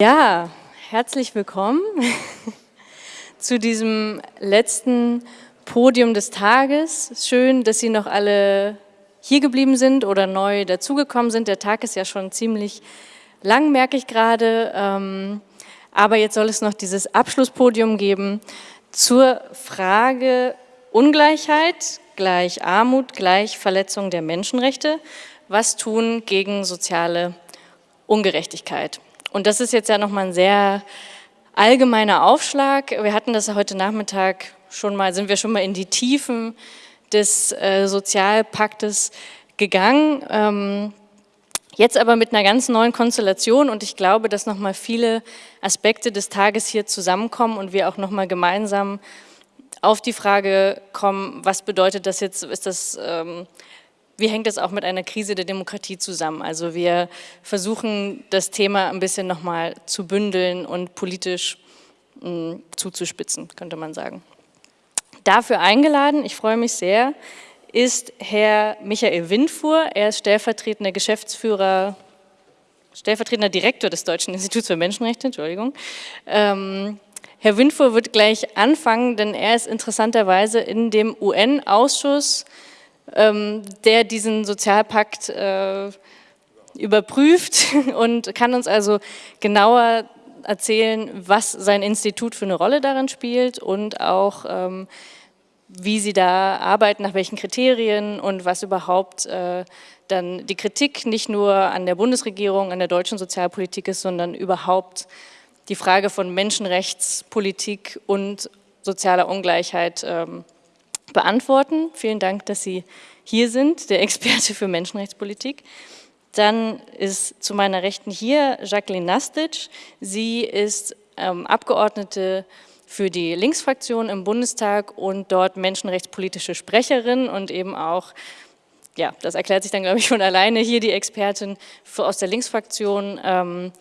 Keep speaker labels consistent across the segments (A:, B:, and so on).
A: Ja, herzlich willkommen zu diesem letzten Podium des Tages. Schön, dass Sie noch alle hier geblieben sind oder neu dazugekommen sind. Der Tag ist ja schon ziemlich lang, merke ich gerade. Ähm, aber jetzt soll es noch dieses Abschlusspodium geben zur Frage Ungleichheit gleich Armut gleich Verletzung der Menschenrechte. Was tun gegen soziale Ungerechtigkeit? Und das ist jetzt ja nochmal ein sehr allgemeiner Aufschlag. Wir hatten das heute Nachmittag schon mal, sind wir schon mal in die Tiefen des äh, Sozialpaktes gegangen. Ähm, jetzt aber mit einer ganz neuen Konstellation und ich glaube, dass nochmal viele Aspekte des Tages hier zusammenkommen und wir auch nochmal gemeinsam auf die Frage kommen, was bedeutet das jetzt, ist das ähm, wie hängt das auch mit einer Krise der Demokratie zusammen? Also wir versuchen das Thema ein bisschen nochmal zu bündeln und politisch mh, hm, zuzuspitzen, könnte man sagen. Dafür eingeladen, ich freue mich sehr, ist Herr Michael Windfuhr. Er ist stellvertretender Geschäftsführer, stellvertretender Direktor des Deutschen Instituts für Menschenrechte, Entschuldigung. Ähm, Herr Windfuhr wird gleich anfangen, denn er ist interessanterweise in dem UN-Ausschuss der diesen Sozialpakt äh, überprüft und kann uns also genauer erzählen, was sein Institut für eine Rolle darin spielt und auch ähm, wie sie da arbeiten, nach welchen Kriterien und was überhaupt äh, dann die Kritik nicht nur an der Bundesregierung, an der deutschen Sozialpolitik ist, sondern überhaupt die Frage von Menschenrechtspolitik und sozialer Ungleichheit ähm, beantworten. Vielen Dank, dass Sie hier sind, der Experte für Menschenrechtspolitik. Dann ist zu meiner Rechten hier Jacqueline Nastic. Sie ist ähm, Abgeordnete für die Linksfraktion im Bundestag und dort menschenrechtspolitische Sprecherin und eben auch, ja, das erklärt sich dann, glaube ich, von alleine, hier die Expertin für, aus der Linksfraktion. Ähm,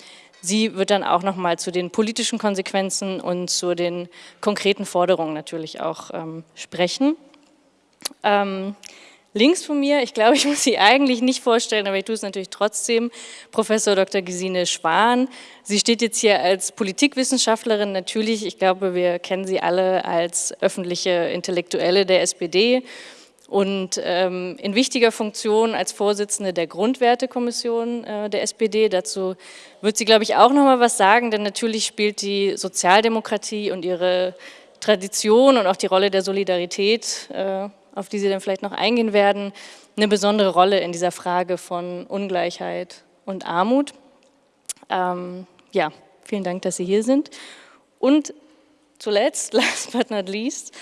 A: sie wird dann auch nochmal zu den politischen Konsequenzen und zu den konkreten Forderungen natürlich auch ähm, sprechen. Ähm, links von mir, ich glaube, ich muss sie eigentlich nicht vorstellen, aber ich tue es natürlich trotzdem, Professor Dr. Gesine Spahn. Sie steht jetzt hier als Politikwissenschaftlerin, natürlich, ich glaube, wir kennen sie alle als öffentliche Intellektuelle der SPD und ähm, in wichtiger Funktion als Vorsitzende der Grundwertekommission äh, der SPD. Dazu wird sie, glaube ich, auch noch mal was sagen, denn natürlich spielt die Sozialdemokratie und ihre Tradition und auch die Rolle der Solidarität äh, auf die Sie dann vielleicht noch eingehen werden, eine besondere Rolle in dieser Frage von Ungleichheit und Armut. Ähm, ja, vielen Dank, dass Sie hier sind. Und zuletzt, last but not least,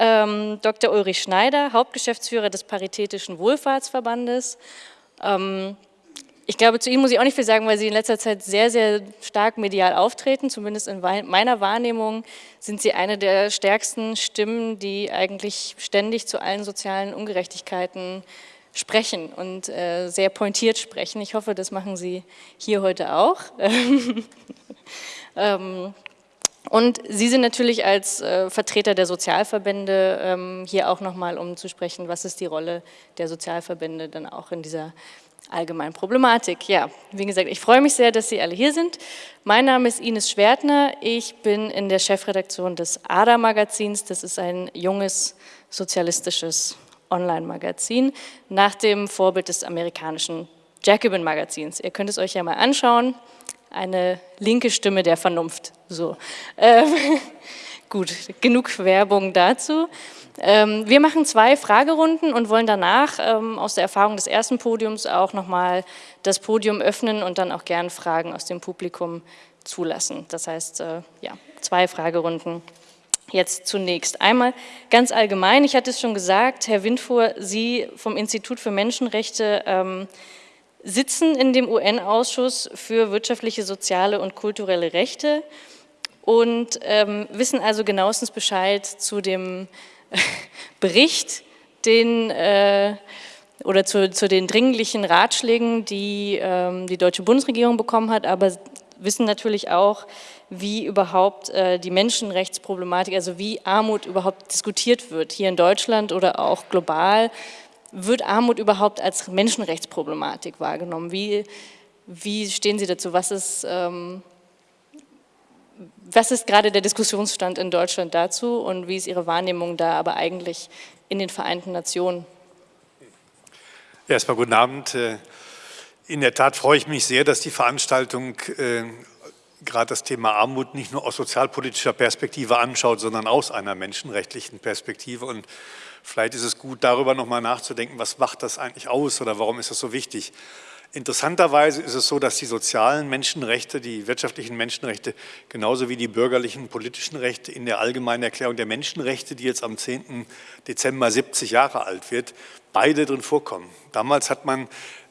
A: ähm, Dr. Ulrich Schneider, Hauptgeschäftsführer des Paritätischen Wohlfahrtsverbandes. Ähm, ich glaube, zu Ihnen muss ich auch nicht viel sagen, weil Sie in letzter Zeit sehr, sehr stark medial auftreten. Zumindest in meiner Wahrnehmung sind Sie eine der stärksten Stimmen, die eigentlich ständig zu allen sozialen Ungerechtigkeiten sprechen und äh, sehr pointiert sprechen. Ich hoffe, das machen Sie hier heute auch. ähm, und Sie sind natürlich als äh, Vertreter der Sozialverbände ähm, hier auch nochmal, um zu sprechen, was ist die Rolle der Sozialverbände dann auch in dieser allgemeinen Problematik. Ja, wie gesagt, ich freue mich sehr, dass Sie alle hier sind. Mein Name ist Ines Schwertner. Ich bin in der Chefredaktion des ADA-Magazins. Das ist ein junges sozialistisches Online-Magazin nach dem Vorbild des amerikanischen Jacobin-Magazins. Ihr könnt es euch ja mal anschauen. Eine linke Stimme der Vernunft. So. Ähm, gut, genug Werbung dazu. Ähm, wir machen zwei Fragerunden und wollen danach ähm, aus der Erfahrung des ersten Podiums auch nochmal das Podium öffnen und dann auch gern Fragen aus dem Publikum zulassen. Das heißt, äh, ja, zwei Fragerunden. Jetzt zunächst. Einmal ganz allgemein, ich hatte es schon gesagt, Herr Windfuhr, Sie vom Institut für Menschenrechte ähm, sitzen in dem UN-Ausschuss für wirtschaftliche, soziale und kulturelle Rechte und ähm, wissen also genauestens Bescheid zu dem Bericht, den, äh, oder zu, zu, den dringlichen Ratschlägen, die ähm, die deutsche Bundesregierung bekommen hat, aber wissen natürlich auch, wie überhaupt äh, die Menschenrechtsproblematik, also wie Armut überhaupt diskutiert wird, hier in Deutschland oder auch global, wird Armut überhaupt als Menschenrechtsproblematik wahrgenommen? Wie, wie stehen Sie dazu? Was ist, ähm, was ist gerade der Diskussionsstand in Deutschland dazu und wie ist Ihre Wahrnehmung da aber eigentlich in den Vereinten Nationen?
B: Erstmal guten Abend. Äh, in der Tat freue ich mich sehr, dass die Veranstaltung äh, gerade das Thema Armut nicht nur aus sozialpolitischer Perspektive anschaut, sondern aus einer menschenrechtlichen Perspektive. Und vielleicht ist es gut, darüber nochmal nachzudenken, was macht das eigentlich aus oder warum ist das so wichtig. Interessanterweise ist es so, dass die sozialen Menschenrechte, die wirtschaftlichen Menschenrechte, genauso wie die bürgerlichen politischen Rechte in der Allgemeinen Erklärung der Menschenrechte, die jetzt am 10. Dezember 70 Jahre alt wird, beide drin vorkommen. Damals hat man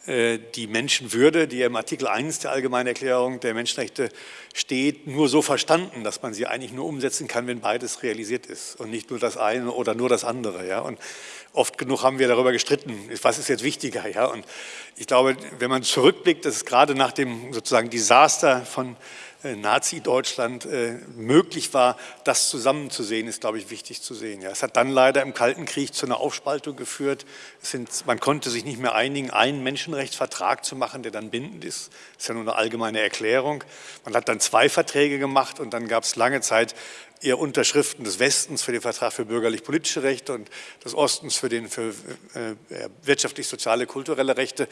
B: die Menschenwürde, die im Artikel 1 der Allgemeinen Erklärung der Menschenrechte steht, nur so verstanden, dass man sie eigentlich nur umsetzen kann, wenn beides realisiert ist und nicht nur das eine oder nur das andere. Ja? Und oft genug haben wir darüber gestritten, was ist jetzt wichtiger. Ja? Und ich glaube, wenn man zurückblickt, dass es gerade nach dem sozusagen Desaster von äh, Nazi-Deutschland äh, möglich war, das zusammenzusehen, ist, glaube ich, wichtig zu sehen. Ja, es hat dann leider im Kalten Krieg zu einer Aufspaltung geführt. Sind, man konnte sich nicht mehr einigen, einen Menschenrechtsvertrag zu machen, der dann bindend ist. Das ist ja nur eine allgemeine Erklärung. Man hat dann zwei Verträge gemacht und dann gab es lange Zeit eher Unterschriften des Westens für den Vertrag für bürgerlich-politische Rechte und des Ostens für für äh, wirtschaftlich-soziale, kulturelle Rechte.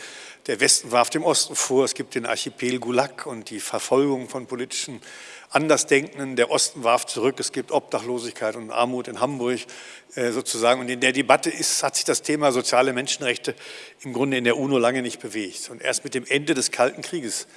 B: Der Westen warf dem Osten vor, es gibt den Archipel Gulag und die Verfolgung von politischen Andersdenkenden. Der Osten warf zurück, es gibt Obdachlosigkeit und Armut in Hamburg äh, sozusagen. Und in der Debatte ist, hat sich das Thema soziale Menschenrechte im Grunde in der UNO lange nicht bewegt. Und erst mit dem Ende des Kalten Krieges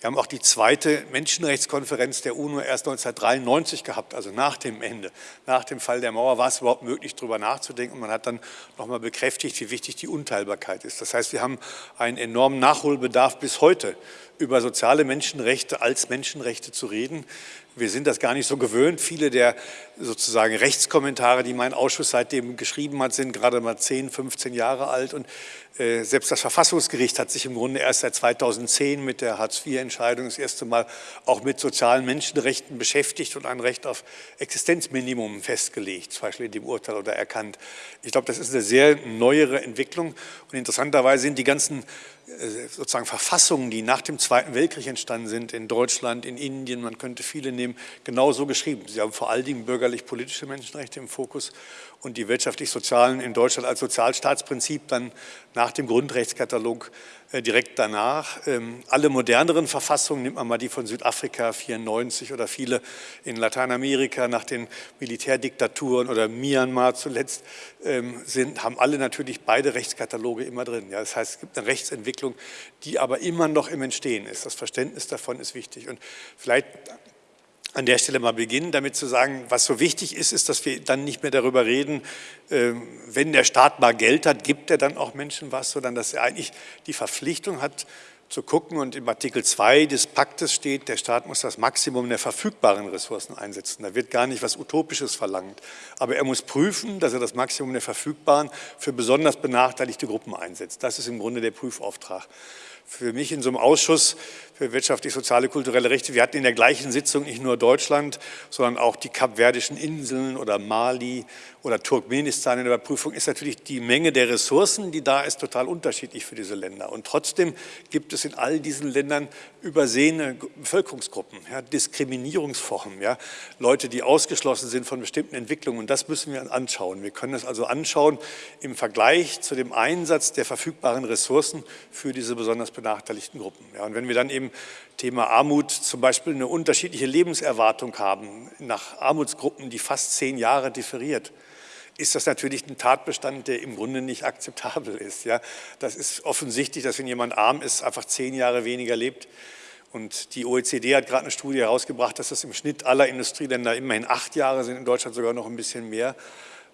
B: wir haben auch die zweite Menschenrechtskonferenz der UNO erst 1993 gehabt, also nach dem Ende, nach dem Fall der Mauer war es überhaupt möglich, darüber nachzudenken. Man hat dann nochmal bekräftigt, wie wichtig die Unteilbarkeit ist. Das heißt, wir haben einen enormen Nachholbedarf bis heute über soziale Menschenrechte als Menschenrechte zu reden. Wir sind das gar nicht so gewöhnt. Viele der sozusagen Rechtskommentare, die mein Ausschuss seitdem geschrieben hat, sind gerade mal 10, 15 Jahre alt. Und äh, selbst das Verfassungsgericht hat sich im Grunde erst seit 2010 mit der Hartz-IV-Entscheidung das erste Mal auch mit sozialen Menschenrechten beschäftigt und ein Recht auf Existenzminimum festgelegt, zum Beispiel in dem Urteil oder erkannt. Ich glaube, das ist eine sehr neuere Entwicklung. Und interessanterweise sind die ganzen sozusagen Verfassungen, die nach dem Zweiten Weltkrieg entstanden sind, in Deutschland, in Indien, man könnte viele nehmen, genauso geschrieben. Sie haben vor allen Dingen bürgerlich-politische Menschenrechte im Fokus und die wirtschaftlich-sozialen in Deutschland als Sozialstaatsprinzip dann nach dem Grundrechtskatalog äh, direkt danach. Ähm, alle moderneren Verfassungen, nimmt man mal die von Südafrika 94 oder viele in Lateinamerika nach den Militärdiktaturen oder Myanmar zuletzt, ähm, sind, haben alle natürlich beide Rechtskataloge immer drin. Ja, das heißt, es gibt eine Rechtsentwicklung, die aber immer noch im Entstehen ist. Das Verständnis davon ist wichtig. Und vielleicht an der Stelle mal beginnen, damit zu sagen, was so wichtig ist, ist, dass wir dann nicht mehr darüber reden, ähm, wenn der Staat mal Geld hat, gibt er dann auch Menschen was, sondern dass er eigentlich die Verpflichtung hat, zu gucken und im Artikel 2 des Paktes steht, der Staat muss das Maximum der verfügbaren Ressourcen einsetzen. Da wird gar nicht was Utopisches verlangt. Aber er muss prüfen, dass er das Maximum der verfügbaren für besonders benachteiligte Gruppen einsetzt. Das ist im Grunde der Prüfauftrag für mich in so einem Ausschuss für wirtschaftlich, soziale, kulturelle Rechte. Wir hatten in der gleichen Sitzung nicht nur Deutschland, sondern auch die kapverdischen Inseln oder Mali oder Turkmenistan in der Prüfung ist natürlich die Menge der Ressourcen, die da ist, total unterschiedlich für diese Länder. Und trotzdem gibt es in all diesen Ländern übersehene Bevölkerungsgruppen, ja, Diskriminierungsformen, ja, Leute, die ausgeschlossen sind von bestimmten Entwicklungen. Und das müssen wir anschauen. Wir können das also anschauen im Vergleich zu dem Einsatz der verfügbaren Ressourcen für diese besonders benachteiligten Gruppen. Ja, und wenn wir dann eben Thema Armut zum Beispiel eine unterschiedliche Lebenserwartung haben, nach Armutsgruppen, die fast zehn Jahre differiert, ist das natürlich ein Tatbestand, der im Grunde nicht akzeptabel ist. Ja? Das ist offensichtlich, dass wenn jemand arm ist, einfach zehn Jahre weniger lebt. Und die OECD hat gerade eine Studie herausgebracht, dass das im Schnitt aller Industrieländer immerhin acht Jahre sind, in Deutschland sogar noch ein bisschen mehr.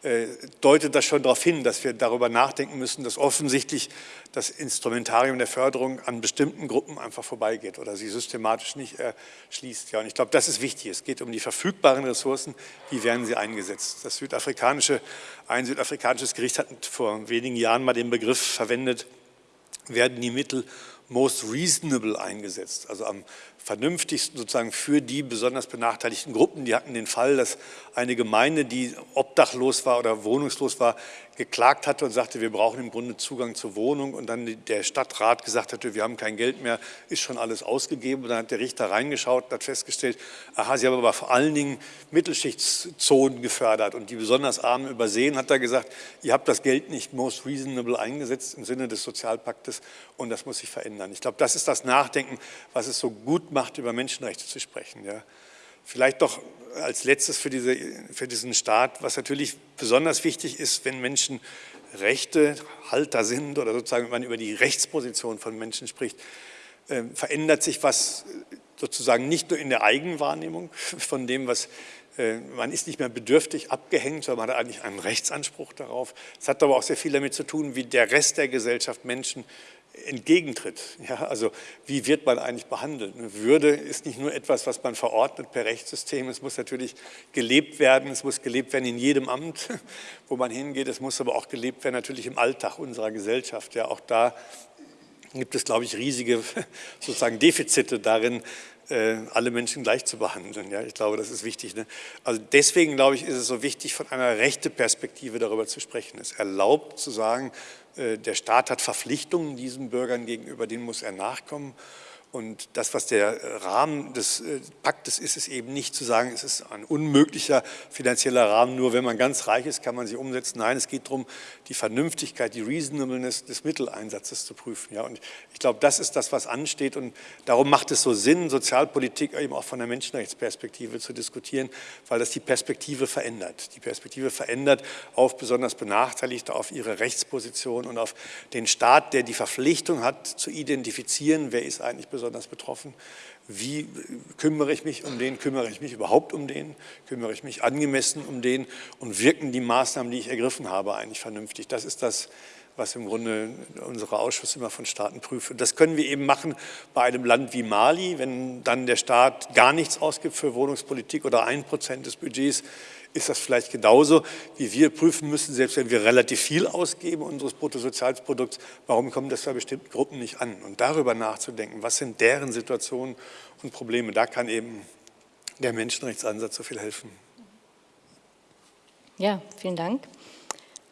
B: Äh, deutet das schon darauf hin, dass wir darüber nachdenken müssen, dass offensichtlich das Instrumentarium der Förderung an bestimmten Gruppen einfach vorbeigeht oder sie systematisch nicht erschließt. Ja, und ich glaube, das ist wichtig. Es geht um die verfügbaren Ressourcen, wie werden sie eingesetzt. Das südafrikanische, ein südafrikanisches Gericht hat vor wenigen Jahren mal den Begriff verwendet, werden die Mittel most reasonable eingesetzt, also am vernünftigsten sozusagen für die besonders benachteiligten Gruppen. Die hatten den Fall, dass eine Gemeinde, die obdachlos war oder wohnungslos war, geklagt hatte und sagte, wir brauchen im Grunde Zugang zur Wohnung und dann der Stadtrat gesagt hatte, wir haben kein Geld mehr, ist schon alles ausgegeben. Und dann hat der Richter reingeschaut und hat festgestellt, aha, sie haben aber vor allen Dingen Mittelschichtszonen gefördert und die besonders Armen übersehen, hat er gesagt, ihr habt das Geld nicht most reasonable eingesetzt im Sinne des Sozialpaktes und das muss sich verändern. Ich glaube, das ist das Nachdenken, was es so gut macht, über Menschenrechte zu sprechen. Ja. Vielleicht doch als letztes für, diese, für diesen Staat, was natürlich besonders wichtig ist, wenn Menschen Rechtehalter sind oder sozusagen, wenn man über die Rechtsposition von Menschen spricht, äh, verändert sich was sozusagen nicht nur in der Eigenwahrnehmung von dem, was äh, man ist nicht mehr bedürftig abgehängt, sondern man hat eigentlich einen Rechtsanspruch darauf. Es hat aber auch sehr viel damit zu tun, wie der Rest der Gesellschaft Menschen entgegentritt. Ja, also wie wird man eigentlich behandelt? Würde ist nicht nur etwas, was man verordnet per Rechtssystem, es muss natürlich gelebt werden, es muss gelebt werden in jedem Amt, wo man hingeht, es muss aber auch gelebt werden natürlich im Alltag unserer Gesellschaft. Ja, auch da gibt es, glaube ich, riesige sozusagen Defizite darin, alle Menschen gleich zu behandeln. Ja, ich glaube, das ist wichtig. Ne? Also deswegen, glaube ich, ist es so wichtig, von einer rechten Perspektive darüber zu sprechen. Es erlaubt zu sagen, äh, der Staat hat Verpflichtungen diesen Bürgern gegenüber, denen muss er nachkommen. Und das, was der Rahmen des äh, Paktes ist, ist eben nicht zu sagen, es ist ein unmöglicher finanzieller Rahmen, nur wenn man ganz reich ist, kann man sie umsetzen. Nein, es geht darum, die Vernünftigkeit, die Reasonableness des Mitteleinsatzes zu prüfen. Ja, und ich glaube, das ist das, was ansteht und darum macht es so Sinn, Sozialpolitik eben auch von der Menschenrechtsperspektive zu diskutieren, weil das die Perspektive verändert. Die Perspektive verändert auf besonders Benachteiligte, auf ihre Rechtsposition und auf den Staat, der die Verpflichtung hat, zu identifizieren, wer ist eigentlich besonders besonders betroffen. Wie kümmere ich mich um den? Kümmere ich mich überhaupt um den? Kümmere ich mich angemessen um den? Und wirken die Maßnahmen, die ich ergriffen habe, eigentlich vernünftig? Das ist das, was im Grunde unsere Ausschüsse immer von Staaten prüfen. Das können wir eben machen bei einem Land wie Mali, wenn dann der Staat gar nichts ausgibt für Wohnungspolitik oder ein Prozent des Budgets ist das vielleicht genauso, wie wir prüfen müssen, selbst wenn wir relativ viel ausgeben unseres Bruttosozialprodukts, warum kommt das bei bestimmten Gruppen nicht an? Und darüber nachzudenken, was sind deren Situationen und Probleme, da kann eben der Menschenrechtsansatz so viel helfen.
A: Ja, vielen Dank.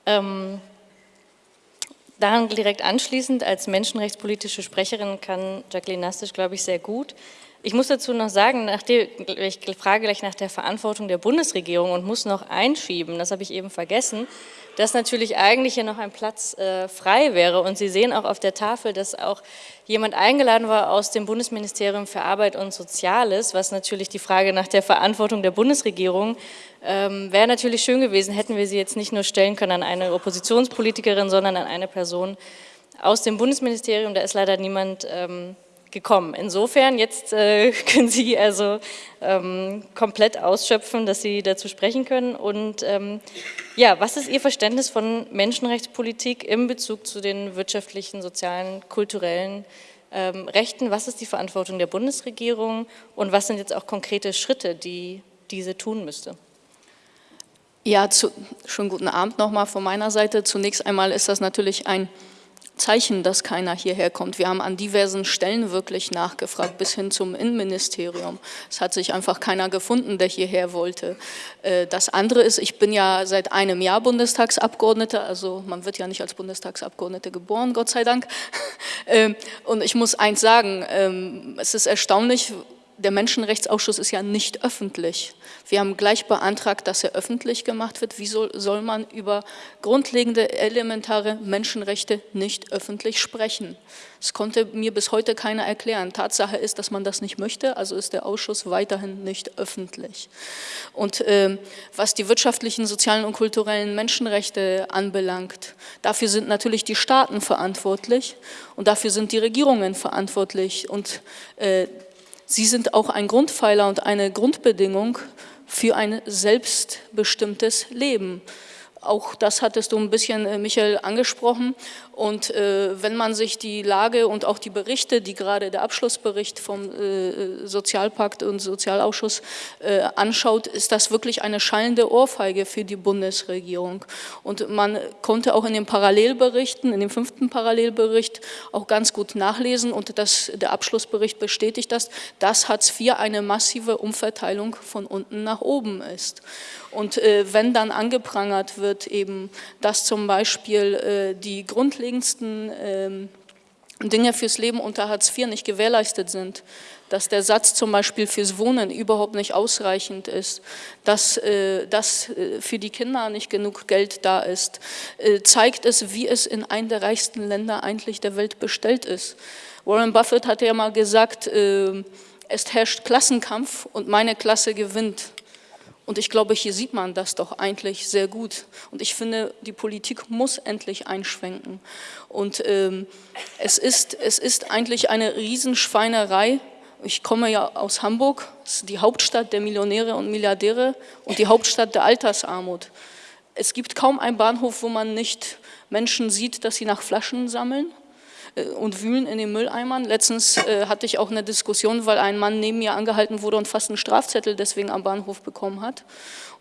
A: Ähm, daran direkt anschließend, als menschenrechtspolitische Sprecherin kann Jacqueline Nastisch, glaube ich, sehr gut ich muss dazu noch sagen, nachdem, ich frage gleich nach der Verantwortung der Bundesregierung und muss noch einschieben, das habe ich eben vergessen, dass natürlich eigentlich hier noch ein Platz äh, frei wäre. Und Sie sehen auch auf der Tafel, dass auch jemand eingeladen war aus dem Bundesministerium für Arbeit und Soziales, was natürlich die Frage nach der Verantwortung der Bundesregierung ähm, wäre natürlich schön gewesen, hätten wir sie jetzt nicht nur stellen können an eine Oppositionspolitikerin, sondern an eine Person aus dem Bundesministerium. Da ist leider niemand ähm, gekommen. Insofern, jetzt äh, können Sie also ähm, komplett ausschöpfen, dass Sie dazu sprechen können. Und ähm, ja, was ist Ihr Verständnis von Menschenrechtspolitik im Bezug zu den wirtschaftlichen, sozialen, kulturellen ähm, Rechten? Was ist die Verantwortung der Bundesregierung und was sind jetzt auch konkrete Schritte, die diese tun müsste?
C: Ja, zu, schon guten Abend nochmal von meiner Seite. Zunächst einmal ist das natürlich ein Zeichen, dass keiner hierher kommt. Wir haben an diversen Stellen wirklich nachgefragt, bis hin zum Innenministerium. Es hat sich einfach keiner gefunden, der hierher wollte. Äh, das andere ist, ich bin ja seit einem Jahr Bundestagsabgeordnete, also man wird ja nicht als Bundestagsabgeordnete geboren, Gott sei Dank. Ähm, und ich muss eins sagen, ähm, es ist erstaunlich, der Menschenrechtsausschuss ist ja nicht öffentlich. Wir haben gleich beantragt, dass er öffentlich gemacht wird. Wie soll, soll man über grundlegende, elementare Menschenrechte nicht öffentlich sprechen? Das konnte mir bis heute keiner erklären. Tatsache ist, dass man das nicht möchte, also ist der Ausschuss weiterhin nicht öffentlich. Und äh, was die wirtschaftlichen, sozialen und kulturellen Menschenrechte anbelangt, dafür sind natürlich die Staaten verantwortlich und dafür sind die Regierungen verantwortlich. Und äh, Sie sind auch ein Grundpfeiler und eine Grundbedingung für ein selbstbestimmtes Leben. Auch das hattest du ein bisschen, äh, Michael, angesprochen. Und äh, wenn man sich die Lage und auch die Berichte, die gerade der Abschlussbericht vom äh, Sozialpakt und Sozialausschuss äh, anschaut, ist das wirklich eine schallende Ohrfeige für die Bundesregierung. Und man konnte auch in den Parallelberichten, in dem fünften Parallelbericht auch ganz gut nachlesen und das, der Abschlussbericht bestätigt das, dass Hartz IV eine massive Umverteilung von unten nach oben ist. Und äh, wenn dann angeprangert wird eben, dass zum Beispiel äh, die grundlegendsten äh, Dinge fürs Leben unter Hartz IV nicht gewährleistet sind, dass der Satz zum Beispiel fürs Wohnen überhaupt nicht ausreichend ist, dass, äh, dass äh, für die Kinder nicht genug Geld da ist, äh, zeigt es, wie es in einem der reichsten Länder eigentlich der Welt bestellt ist. Warren Buffett hat ja mal gesagt, äh, es herrscht Klassenkampf und meine Klasse gewinnt. Und ich glaube, hier sieht man das doch eigentlich sehr gut. Und ich finde, die Politik muss endlich einschwenken. Und ähm, es, ist, es ist eigentlich eine Riesenschweinerei. Ich komme ja aus Hamburg, die Hauptstadt der Millionäre und Milliardäre und die Hauptstadt der Altersarmut. Es gibt kaum einen Bahnhof, wo man nicht Menschen sieht, dass sie nach Flaschen sammeln und wühlen in den Mülleimern. Letztens äh, hatte ich auch eine Diskussion, weil ein Mann neben mir angehalten wurde und fast einen Strafzettel deswegen am Bahnhof bekommen hat.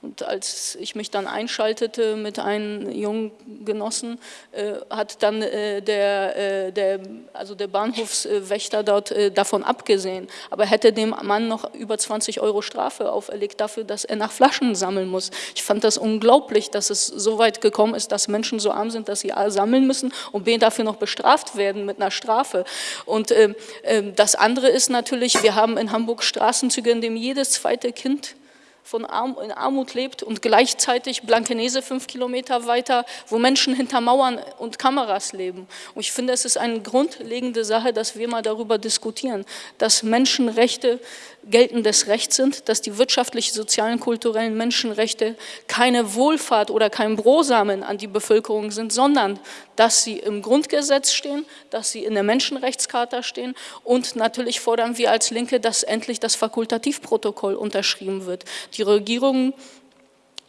C: Und als ich mich dann einschaltete mit einem jungen Genossen, äh, hat dann äh, der, äh, der, also der Bahnhofswächter dort äh, davon abgesehen. Aber hätte dem Mann noch über 20 Euro Strafe auferlegt dafür, dass er nach Flaschen sammeln muss. Ich fand das unglaublich, dass es so weit gekommen ist, dass Menschen so arm sind, dass sie A sammeln müssen und B dafür noch bestraft werden mit einer Strafe. Und ähm, ähm, das andere ist natürlich, wir haben in Hamburg Straßenzüge, in denen jedes zweite Kind von Arm, in Armut lebt und gleichzeitig Blankenese fünf Kilometer weiter, wo Menschen hinter Mauern und Kameras leben. Und ich finde, es ist eine grundlegende Sache, dass wir mal darüber diskutieren, dass Menschenrechte geltendes Recht sind, dass die wirtschaftlichen, sozialen, kulturellen Menschenrechte keine Wohlfahrt oder kein Brosamen an die Bevölkerung sind, sondern dass sie im Grundgesetz stehen, dass sie in der Menschenrechtscharta stehen und natürlich fordern wir als Linke, dass endlich das Fakultativprotokoll unterschrieben wird. Die Regierungen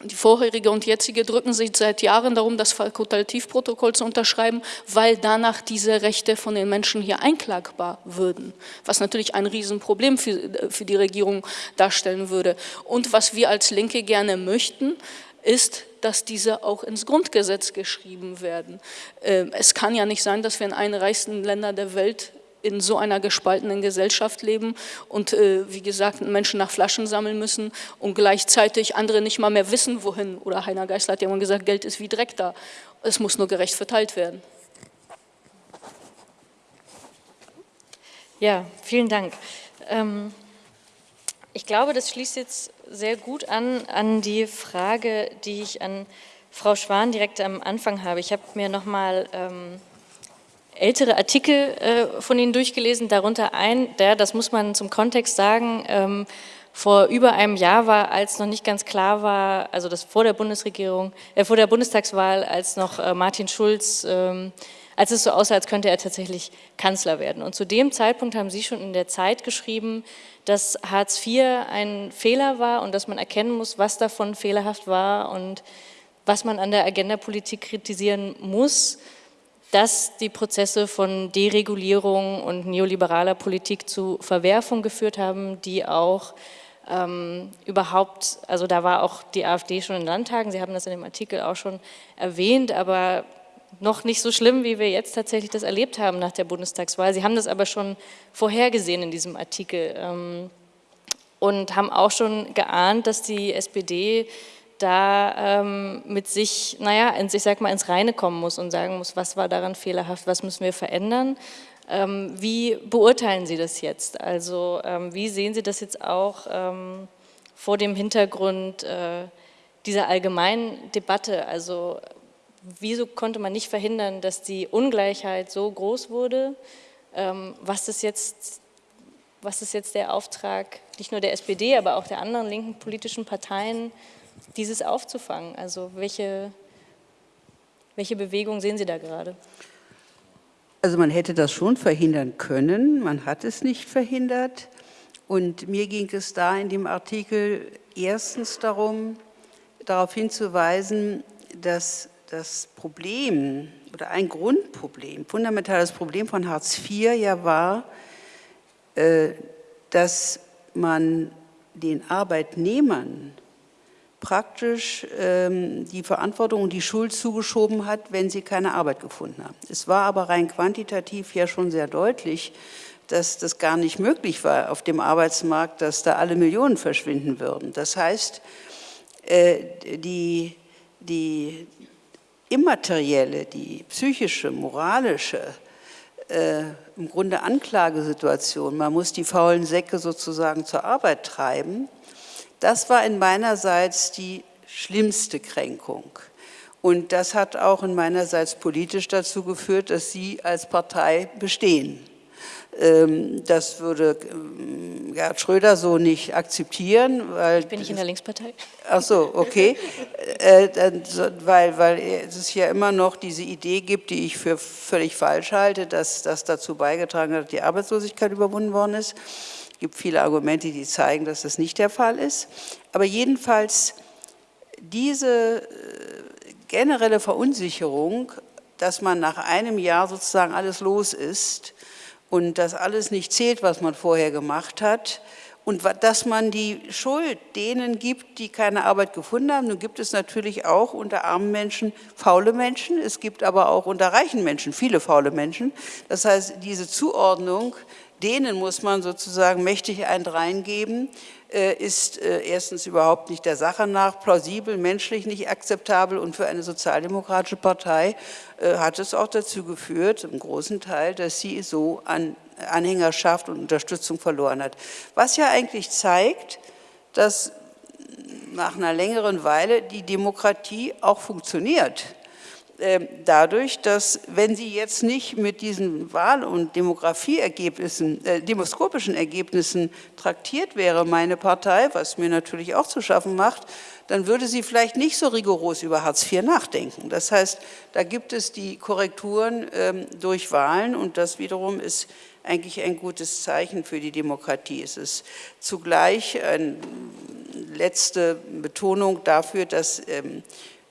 C: die vorherige und jetzige drücken sich seit Jahren darum, das Fakultativprotokoll zu unterschreiben, weil danach diese Rechte von den Menschen hier einklagbar würden, was natürlich ein Riesenproblem für, für die Regierung darstellen würde. Und was wir als Linke gerne möchten, ist, dass diese auch ins Grundgesetz geschrieben werden. Ähm, es kann ja nicht sein, dass wir in einem reichsten Länder der Welt in so einer gespaltenen Gesellschaft leben und äh, wie gesagt Menschen nach Flaschen sammeln müssen und gleichzeitig andere nicht mal mehr wissen, wohin. Oder Heiner Geisler hat ja mal gesagt, Geld ist wie Dreck da. Es muss nur gerecht verteilt werden.
A: Ja, vielen Dank. Ähm, ich glaube, das schließt jetzt sehr gut an an die Frage, die ich an Frau Schwan direkt am Anfang habe. Ich habe mir nochmal ähm, ältere Artikel äh, von Ihnen durchgelesen, darunter ein, der, das muss man zum Kontext sagen, ähm, vor über einem Jahr war, als noch nicht ganz klar war, also das vor der Bundesregierung, äh, vor der Bundestagswahl, als noch äh, Martin Schulz, ähm, als es so aussah, als könnte er tatsächlich Kanzler werden. Und zu dem Zeitpunkt haben Sie schon in der Zeit geschrieben, dass Hartz IV ein Fehler war und dass man erkennen muss, was davon fehlerhaft war und was man an der Agendapolitik kritisieren muss dass die Prozesse von Deregulierung und neoliberaler Politik zu Verwerfung geführt haben, die auch ähm, überhaupt, also da war auch die AfD schon in Landtagen, Sie haben das in dem Artikel auch schon erwähnt, aber noch nicht so schlimm, wie wir jetzt tatsächlich das erlebt haben nach der Bundestagswahl. Sie haben das aber schon vorhergesehen in diesem Artikel ähm, und haben auch schon geahnt, dass die SPD da ähm, mit sich, naja, ich sag mal, ins Reine kommen muss und sagen muss, was war daran fehlerhaft, was müssen wir verändern. Ähm, wie beurteilen Sie das jetzt? Also ähm, wie sehen Sie das jetzt auch ähm, vor dem Hintergrund äh, dieser allgemeinen Debatte? Also wieso konnte man nicht verhindern, dass die Ungleichheit so groß wurde? Ähm, was ist jetzt was ist jetzt der Auftrag, nicht nur der SPD, aber auch der anderen linken politischen Parteien, dieses aufzufangen? Also welche, welche Bewegung sehen Sie da gerade?
D: Also man hätte das schon verhindern können, man hat es nicht verhindert. Und mir ging es da in dem Artikel erstens darum, darauf hinzuweisen, dass das Problem oder ein Grundproblem, fundamentales Problem von Hartz IV ja war, äh, dass man den Arbeitnehmern praktisch ähm, die Verantwortung und die Schuld zugeschoben hat, wenn sie keine Arbeit gefunden haben. Es war aber rein quantitativ ja schon sehr deutlich, dass das gar nicht möglich war auf dem Arbeitsmarkt, dass da alle Millionen verschwinden würden. Das heißt, äh, die, die immaterielle, die psychische, moralische, äh, im Grunde Anklagesituation, man muss die faulen Säcke sozusagen zur Arbeit treiben, das war in meinerseits die schlimmste Kränkung. Und das hat auch in meinerseits politisch dazu geführt, dass Sie als Partei bestehen. Ähm, das würde ähm, Gerhard Schröder so nicht akzeptieren. Weil
A: Bin ich in der Linkspartei?
D: Ach so, okay. Äh, weil, weil es ja immer noch diese Idee gibt, die ich für völlig falsch halte, dass das dazu beigetragen hat, dass die Arbeitslosigkeit überwunden worden ist. Es gibt viele Argumente, die zeigen, dass das nicht der Fall ist. Aber jedenfalls diese äh, generelle Verunsicherung, dass man nach einem Jahr sozusagen alles los ist, und dass alles nicht zählt, was man vorher gemacht hat und dass man die Schuld denen gibt, die keine Arbeit gefunden haben. Nun gibt es natürlich auch unter armen Menschen faule Menschen, es gibt aber auch unter reichen Menschen viele faule Menschen. Das heißt, diese Zuordnung, denen muss man sozusagen mächtig einen reingeben, ist äh, erstens überhaupt nicht der Sache nach plausibel, menschlich nicht akzeptabel und für eine sozialdemokratische Partei äh, hat es auch dazu geführt, im großen Teil, dass sie so an Anhängerschaft und Unterstützung verloren hat. Was ja eigentlich zeigt, dass nach einer längeren Weile die Demokratie auch funktioniert. Ähm, dadurch, dass wenn sie jetzt nicht mit diesen Wahl- und Demografieergebnissen, äh, demoskopischen Ergebnissen traktiert wäre, meine Partei, was mir natürlich auch zu schaffen macht, dann würde sie vielleicht nicht so rigoros über Hartz IV nachdenken. Das heißt, da gibt es die Korrekturen ähm, durch Wahlen und das wiederum ist eigentlich ein gutes Zeichen für die Demokratie. Es ist zugleich eine letzte Betonung dafür, dass ähm,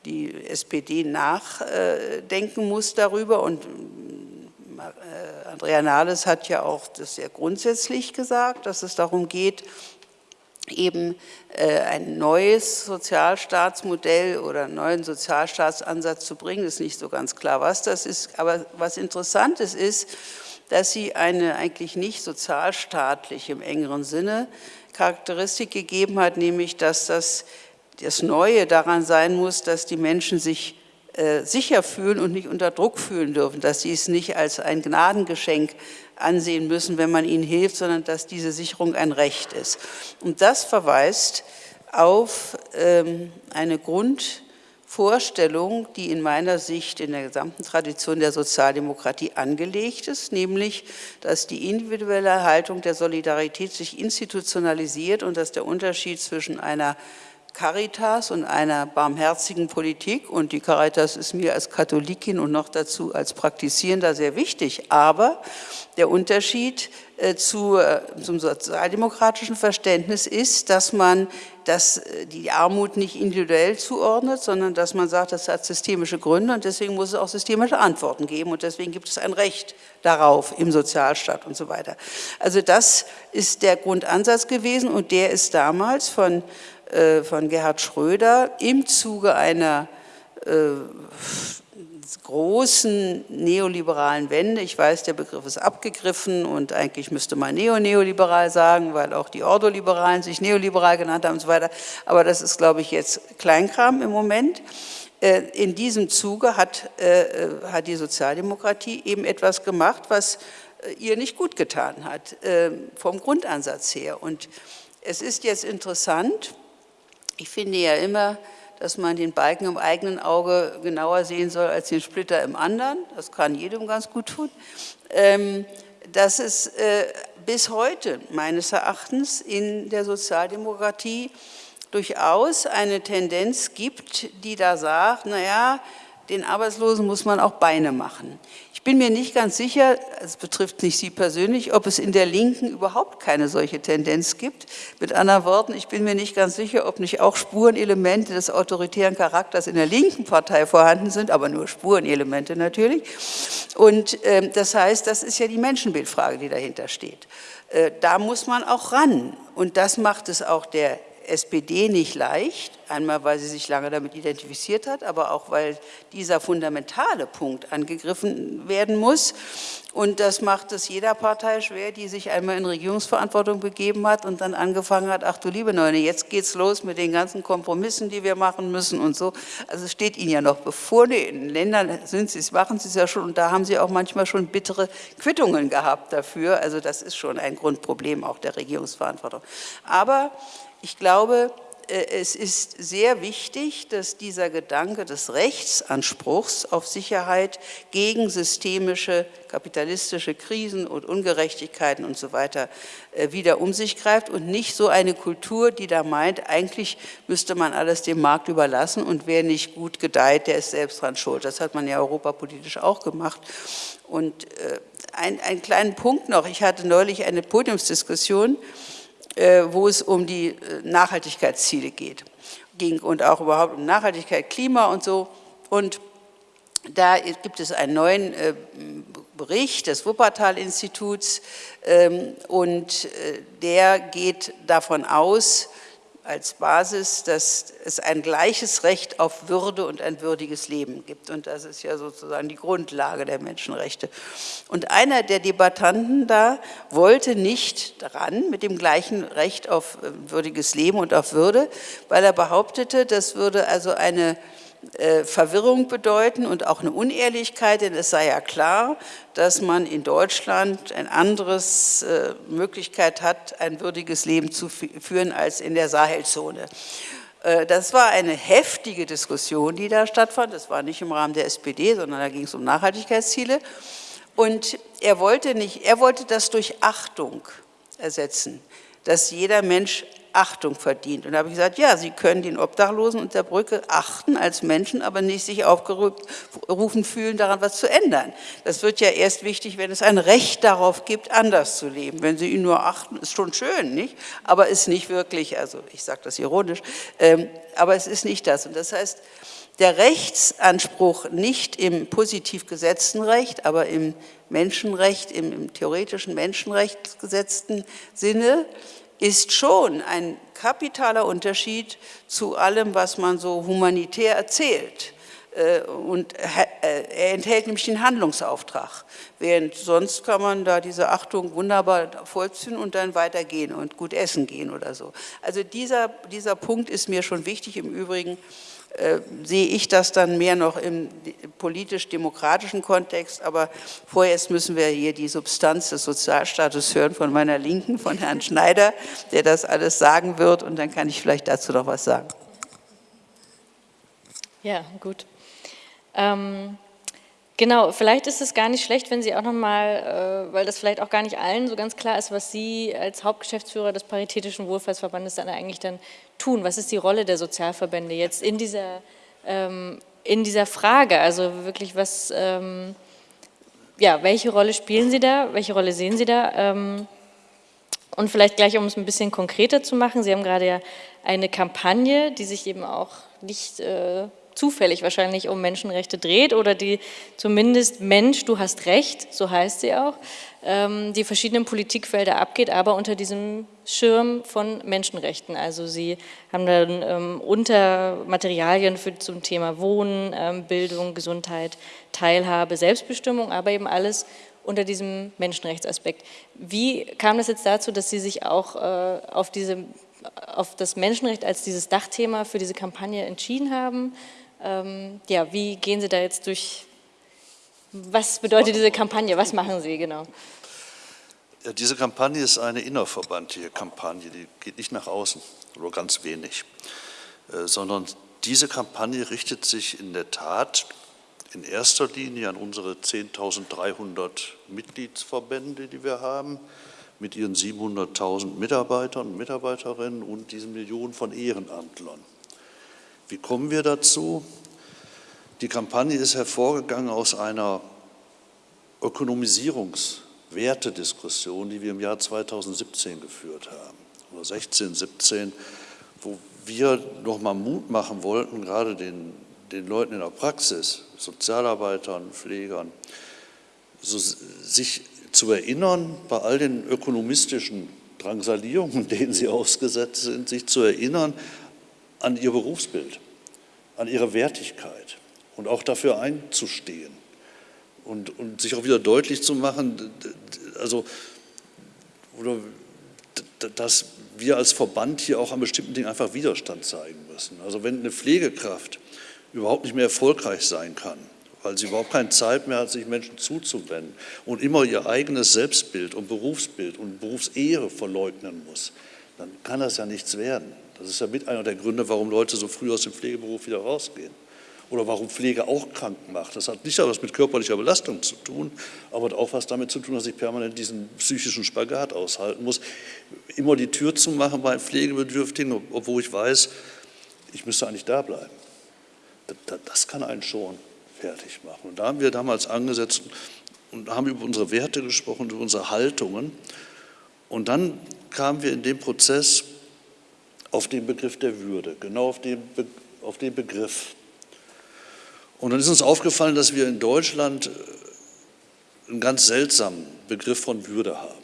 D: die SPD nachdenken muss darüber und äh, Andrea Nahles hat ja auch das sehr grundsätzlich gesagt, dass es darum geht, eben äh, ein neues Sozialstaatsmodell oder einen neuen Sozialstaatsansatz zu bringen. Ist nicht so ganz klar, was das ist. Aber was Interessantes ist, dass sie eine eigentlich nicht sozialstaatliche im engeren Sinne Charakteristik gegeben hat, nämlich dass das das Neue daran sein muss, dass die Menschen sich äh, sicher fühlen und nicht unter Druck fühlen dürfen, dass sie es nicht als ein Gnadengeschenk ansehen müssen, wenn man ihnen hilft, sondern dass diese Sicherung ein Recht ist. Und das verweist auf ähm, eine Grundvorstellung, die in meiner Sicht in der gesamten Tradition der Sozialdemokratie angelegt ist, nämlich, dass die individuelle Haltung der Solidarität sich institutionalisiert und dass der Unterschied zwischen einer Caritas und einer barmherzigen Politik. Und die Caritas ist mir als Katholikin und noch dazu als Praktizierender sehr wichtig, aber der Unterschied äh, zu, äh, zum sozialdemokratischen Verständnis ist, dass man dass äh, die Armut nicht individuell zuordnet, sondern dass man sagt, das hat systemische Gründe und deswegen muss es auch systemische Antworten geben. Und deswegen gibt es ein Recht darauf im Sozialstaat und so weiter. Also das ist der Grundansatz gewesen und der ist damals von von Gerhard Schröder im Zuge einer äh, großen neoliberalen Wende. Ich weiß, der Begriff ist abgegriffen und eigentlich müsste man neo-neoliberal sagen, weil auch die Ordoliberalen sich neoliberal genannt haben und so weiter. Aber das ist, glaube ich, jetzt Kleinkram im Moment. Äh, in diesem Zuge hat, hat die Sozialdemokratie eben etwas gemacht, was ihr nicht gut getan hat, vom Grundansatz her. Und es ist jetzt interessant, ich finde ja immer, dass man den Balken im eigenen Auge genauer sehen soll als den Splitter im anderen. Das kann jedem ganz gut tun. Ähm, dass es äh, bis heute meines Erachtens in der Sozialdemokratie durchaus eine Tendenz gibt, die da sagt, naja, den Arbeitslosen muss man auch Beine machen. Ich bin mir nicht ganz sicher, es betrifft nicht Sie persönlich, ob es in der Linken überhaupt keine solche Tendenz gibt. Mit anderen Worten, ich bin mir nicht ganz sicher, ob nicht auch Spurenelemente des autoritären Charakters in der linken Partei vorhanden sind, aber nur Spurenelemente natürlich. Und äh, das heißt, das ist ja die Menschenbildfrage, die dahinter steht. Äh, da muss man auch ran. Und das macht es auch der SPD nicht leicht, einmal weil sie sich lange damit identifiziert hat, aber auch weil dieser fundamentale Punkt angegriffen werden muss. Und das macht es jeder Partei schwer, die sich einmal in Regierungsverantwortung begeben hat und dann angefangen hat, ach du liebe Neune, jetzt geht's los mit den ganzen Kompromissen, die wir machen müssen und so. Also es steht ihnen ja noch bevor, in den Ländern sind sie es, machen sie es ja schon und da haben sie auch manchmal schon bittere Quittungen gehabt dafür. Also das ist schon ein Grundproblem auch der Regierungsverantwortung. Aber ich glaube, äh, es ist sehr wichtig, dass dieser Gedanke des Rechtsanspruchs auf Sicherheit gegen systemische kapitalistische Krisen und Ungerechtigkeiten und so weiter äh, wieder um sich greift und nicht so eine Kultur, die da meint, eigentlich müsste man alles dem Markt überlassen und wer nicht gut gedeiht, der ist selbst dran schuld. Das hat man ja europapolitisch auch gemacht. Und äh, ein, einen kleinen Punkt noch, ich hatte neulich eine Podiumsdiskussion, wo es um die äh, Nachhaltigkeitsziele geht ging und auch überhaupt um Nachhaltigkeit, Klima und so. Und da gibt es einen neuen äh, Bericht des Wuppertal-Instituts ähm, und der geht davon aus, als Basis, dass es ein gleiches Recht auf Würde und ein würdiges Leben gibt. Und das ist ja sozusagen die Grundlage der Menschenrechte. Und einer der Debattanten da wollte nicht dran mit dem gleichen Recht auf äh, würdiges Leben und auf Würde, weil er behauptete, das würde also eine Verwirrung bedeuten und auch eine Unehrlichkeit, denn es sei ja klar, dass man in Deutschland eine andere äh, Möglichkeit hat, ein würdiges Leben zu führen als in der Sahelzone. Äh, das war eine heftige Diskussion, die da stattfand. Das war nicht im Rahmen der SPD, sondern da ging es um Nachhaltigkeitsziele. Und er wollte, nicht, er wollte das durch Achtung ersetzen, dass jeder Mensch Achtung verdient. Und da habe ich gesagt, ja, Sie können den Obdachlosen unter Brücke achten als Menschen, aber nicht sich aufgerufen fühlen, daran was zu ändern. Das wird ja erst wichtig, wenn es ein Recht darauf gibt, anders zu leben. Wenn Sie ihn nur achten, ist schon schön, nicht? Aber ist nicht wirklich, also ich sage das ironisch, ähm, aber es ist nicht das. Und das heißt, der Rechtsanspruch nicht im positiv gesetzten Recht, aber im Menschenrecht, im, im theoretischen Menschenrecht gesetzten Sinne, ist schon ein kapitaler Unterschied zu allem, was man so humanitär erzählt. Äh, und äh, er enthält nämlich den Handlungsauftrag, während sonst kann man da diese Achtung wunderbar vollziehen und dann weitergehen und gut essen gehen oder so. Also dieser, dieser Punkt ist mir schon wichtig. Im Übrigen äh, sehe ich das dann mehr noch im politisch-demokratischen Kontext, aber vorerst müssen wir hier die Substanz des Sozialstatus hören von meiner Linken, von Herrn Schneider, der das alles sagen wird und dann kann ich vielleicht dazu noch was sagen.
A: Ja, gut. Ähm, Genau, vielleicht ist es gar nicht schlecht, wenn Sie auch nochmal, äh, weil das vielleicht auch gar nicht allen so ganz klar ist, was Sie als Hauptgeschäftsführer des Paritätischen Wohlfahrtsverbandes dann eigentlich dann tun. Was ist die Rolle der Sozialverbände jetzt in dieser, ähm, in dieser Frage? Also wirklich, was, ähm, ja, welche Rolle spielen Sie da? Welche Rolle sehen Sie da? Ähm, und vielleicht gleich, um es ein bisschen konkreter zu machen, Sie haben gerade ja eine Kampagne, die sich eben auch nicht... Äh, zufällig wahrscheinlich um Menschenrechte dreht oder die zumindest Mensch, du hast Recht, so heißt sie auch, ähm, die verschiedenen Politikfelder abgeht, aber unter diesem Schirm von Menschenrechten. Also sie haben dann ähm, Untermaterialien für, zum Thema Wohnen, ähm, Bildung, Gesundheit, Teilhabe, Selbstbestimmung, aber eben alles unter diesem Menschenrechtsaspekt. Wie kam das jetzt dazu, dass Sie sich auch äh, auf, diese, auf das Menschenrecht als dieses Dachthema für diese Kampagne entschieden haben? Ähm, ja, wie gehen Sie da jetzt durch, was bedeutet diese Kampagne, was machen Sie genau?
E: Ja, diese Kampagne ist eine innerverbandliche Kampagne, die geht nicht nach außen, nur ganz wenig, äh, sondern diese Kampagne richtet sich in der Tat in erster Linie an unsere 10.300 Mitgliedsverbände, die wir haben, mit ihren 700.000 Mitarbeitern und Mitarbeiterinnen und diesen Millionen von Ehrenamtlern. Wie kommen wir dazu? Die Kampagne ist hervorgegangen aus einer Ökonomisierungswertediskussion, die wir im Jahr 2017 geführt haben, oder 16, 17, wo wir nochmal Mut machen wollten, gerade den, den Leuten in der Praxis, Sozialarbeitern, Pflegern, so, sich zu erinnern, bei all den ökonomistischen Drangsalierungen, denen sie ausgesetzt sind, sich zu erinnern an ihr Berufsbild, an ihre Wertigkeit und auch dafür einzustehen und, und sich auch wieder deutlich zu machen, also, oder, dass wir als Verband hier auch an bestimmten Dingen einfach Widerstand zeigen müssen. Also wenn eine Pflegekraft überhaupt nicht mehr erfolgreich sein kann, weil sie überhaupt keine Zeit mehr hat, sich Menschen zuzuwenden und immer ihr eigenes Selbstbild und Berufsbild und Berufsehre verleugnen muss, dann kann das ja nichts werden. Das ist ja mit einer der Gründe, warum Leute so früh aus dem Pflegeberuf wieder rausgehen oder warum Pflege auch krank macht. Das hat nicht etwas mit körperlicher Belastung zu tun, aber auch was damit zu tun, dass ich permanent diesen psychischen Spagat aushalten muss. Immer die Tür zu machen bei Pflegebedürftigen, obwohl ich weiß, ich müsste eigentlich da bleiben. Das kann einen schon fertig machen. Und da haben wir damals angesetzt und haben über unsere Werte gesprochen, über unsere Haltungen. Und dann kamen wir in dem Prozess auf den Begriff der Würde, genau auf den, Be auf den Begriff. Und dann ist uns aufgefallen, dass wir in Deutschland äh, einen ganz seltsamen Begriff von Würde haben.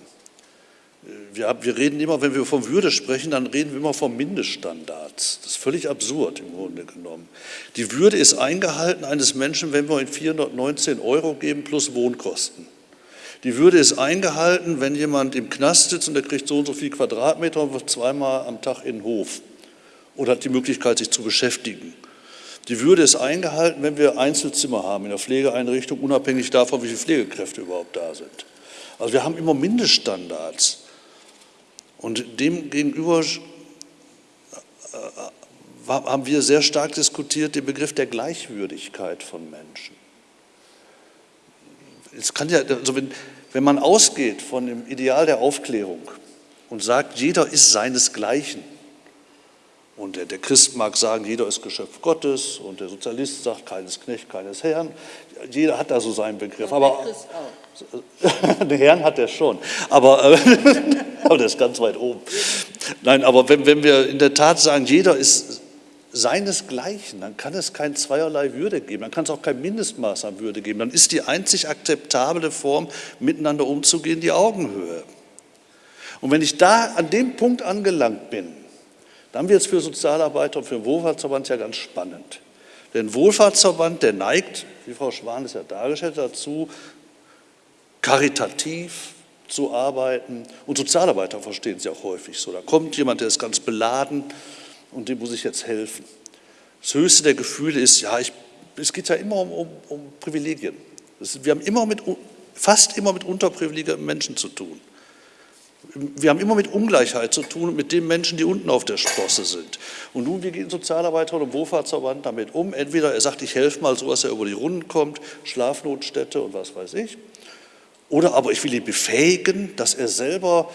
E: Wir, wir, reden immer, wenn wir von Würde sprechen, dann reden wir immer von Mindeststandards. Das ist völlig absurd im Grunde genommen. Die Würde ist eingehalten eines Menschen, wenn wir ihm 419 Euro geben plus Wohnkosten. Die Würde ist eingehalten, wenn jemand im Knast sitzt und der kriegt so und so viel Quadratmeter und wird zweimal am Tag in den Hof oder hat die Möglichkeit, sich zu beschäftigen. Die Würde ist eingehalten, wenn wir Einzelzimmer haben in der Pflegeeinrichtung, unabhängig davon, wie viele Pflegekräfte überhaupt da sind. Also wir haben immer Mindeststandards. Und demgegenüber äh, haben wir sehr stark diskutiert den Begriff der Gleichwürdigkeit von Menschen. Es kann ja, also wenn, wenn man ausgeht von dem Ideal der Aufklärung und sagt, jeder ist seinesgleichen, und der, der, Christ mag sagen, jeder ist Geschöpf Gottes und der Sozialist sagt, keines Knecht, keines Herrn. Jeder hat da so seinen Begriff. Aber den Herrn hat er schon. Aber, äh, aber der ist ganz weit oben. Nein, aber wenn, wenn wir in der Tat sagen, jeder ist seinesgleichen, dann kann es kein zweierlei Würde geben, dann kann es auch kein Mindestmaß an Würde geben. Dann ist die einzig akzeptable Form, miteinander umzugehen, die Augenhöhe. Und wenn ich da an dem Punkt angelangt bin, dann wird es für Sozialarbeiter und für den Wohlfahrtsverband ja ganz spannend. Denn Wohlfahrtsverband, der neigt, wie Frau Schwan es ja dargestellt hat, dazu, karitativ zu arbeiten. Und Sozialarbeiter verstehen ja auch häufig so. Da kommt jemand, der ist ganz beladen und dem muss ich jetzt helfen. Das höchste der Gefühle ist, ja, ich, es geht ja immer um, um, um Privilegien. Das, wir haben immer mit, fast immer mit unterprivilegierten Menschen zu tun. Wir haben immer mit Ungleichheit zu tun, mit den Menschen, die unten auf der Sprosse sind. Und nun, wie gehen Sozialarbeiter oder Wohlfahrtsverband damit um? Entweder er sagt, ich helfe mal so, dass er über die Runden kommt, Schlafnotstätte und was weiß ich. Oder aber ich will ihn befähigen, dass er selber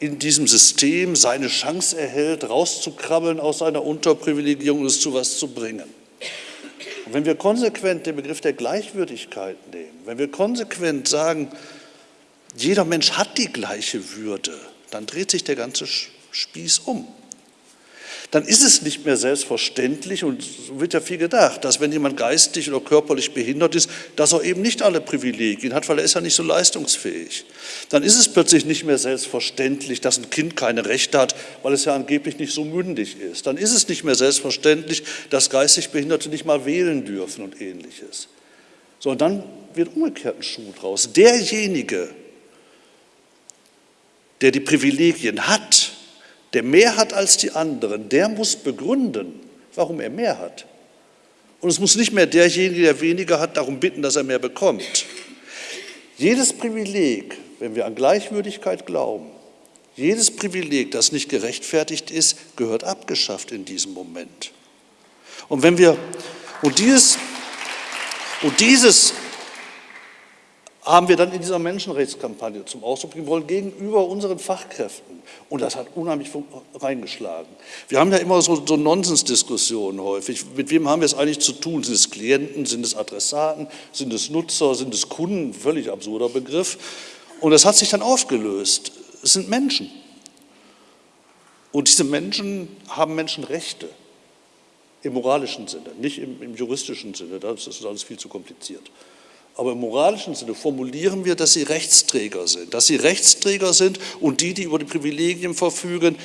E: in diesem System seine Chance erhält, rauszukrabbeln aus seiner Unterprivilegierung und es zu was zu bringen. Und wenn wir konsequent den Begriff der Gleichwürdigkeit nehmen, wenn wir konsequent sagen, jeder Mensch hat die gleiche Würde, dann dreht sich der ganze Spieß um. Dann ist es nicht mehr selbstverständlich, und so wird ja viel gedacht, dass wenn jemand geistig oder körperlich behindert ist, dass er eben nicht alle Privilegien hat, weil er ist ja nicht so leistungsfähig. Dann ist es plötzlich nicht mehr selbstverständlich, dass ein Kind keine Rechte hat, weil es ja angeblich nicht so mündig ist. Dann ist es nicht mehr selbstverständlich, dass geistig Behinderte nicht mal wählen dürfen und ähnliches. So, und dann wird umgekehrt ein Schuh draus. Derjenige, der die Privilegien hat, der mehr hat als die anderen, der muss begründen, warum er mehr hat. Und es muss nicht mehr derjenige, der weniger hat, darum bitten, dass er mehr bekommt. Jedes Privileg, wenn wir an Gleichwürdigkeit glauben, jedes Privileg, das nicht gerechtfertigt ist, gehört abgeschafft in diesem Moment. Und wenn wir, und dieses, und dieses haben wir dann in dieser Menschenrechtskampagne zum Ausdruck bringen wollen gegenüber unseren Fachkräften. Und das hat unheimlich reingeschlagen. Wir haben ja immer so, so Nonsensdiskussionen häufig. Mit wem haben wir es eigentlich zu tun? Sind es Klienten, sind es Adressaten, sind es Nutzer, sind es Kunden? Völlig absurder Begriff. Und das hat sich dann aufgelöst. Es sind Menschen. Und diese Menschen haben Menschenrechte im moralischen Sinne, nicht im, im juristischen Sinne. Das ist alles viel zu kompliziert. Aber im moralischen Sinne formulieren wir, dass sie Rechtsträger sind, dass sie Rechtsträger sind und die, die über die Privilegien verfügen,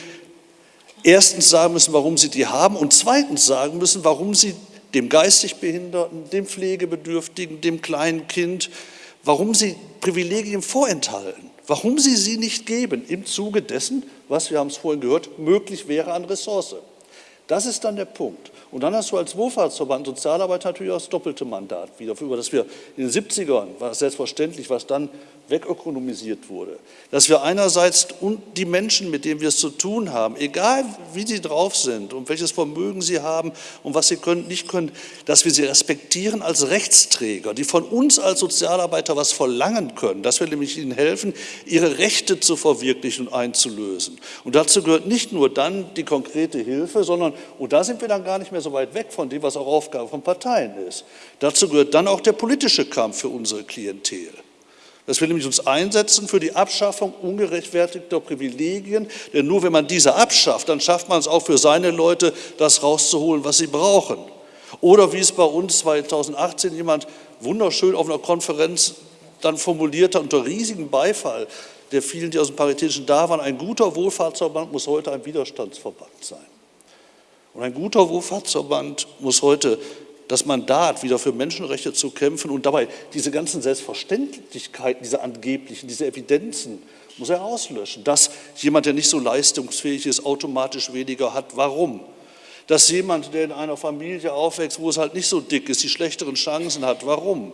E: erstens sagen müssen, warum sie die haben und zweitens sagen müssen, warum sie dem geistig Behinderten, dem Pflegebedürftigen, dem kleinen Kind, warum sie Privilegien vorenthalten, warum sie sie nicht geben im Zuge dessen, was, wir haben es vorhin gehört, möglich wäre an Ressource. Das ist dann der Punkt. Und dann hast du als Wohlfahrtsverband Sozialarbeit natürlich auch das doppelte Mandat wieder, über das wir in den 70ern, war selbstverständlich, was dann wegökonomisiert wurde. Dass wir einerseits die Menschen, mit denen wir es zu tun haben, egal wie sie drauf sind und welches Vermögen sie haben und was sie können, nicht können, dass wir sie respektieren als Rechtsträger, die von uns als Sozialarbeiter was verlangen können, dass wir nämlich ihnen helfen, ihre Rechte zu verwirklichen und einzulösen. Und dazu gehört nicht nur dann die konkrete Hilfe, sondern, und da sind wir dann gar nicht mehr so weit weg von dem, was auch Aufgabe von Parteien ist, dazu gehört dann auch der politische Kampf für unsere Klientel dass wir nämlich uns einsetzen für die Abschaffung ungerechtfertigter Privilegien, denn nur wenn man diese abschafft, dann schafft man es auch für seine Leute, das rauszuholen, was sie brauchen. Oder wie es bei uns 2018 jemand wunderschön auf einer Konferenz dann formulierte, unter riesigem Beifall der vielen, die aus dem Paritätischen da waren, ein guter Wohlfahrtsverband muss heute ein Widerstandsverband sein. Und ein guter Wohlfahrtsverband muss heute das Mandat, wieder für Menschenrechte zu kämpfen und dabei diese ganzen Selbstverständlichkeiten, diese angeblichen, diese Evidenzen, muss er auslöschen. Dass jemand, der nicht so leistungsfähig ist, automatisch weniger hat. Warum? Dass jemand, der in einer Familie aufwächst, wo es halt nicht so dick ist, die schlechteren Chancen hat. Warum?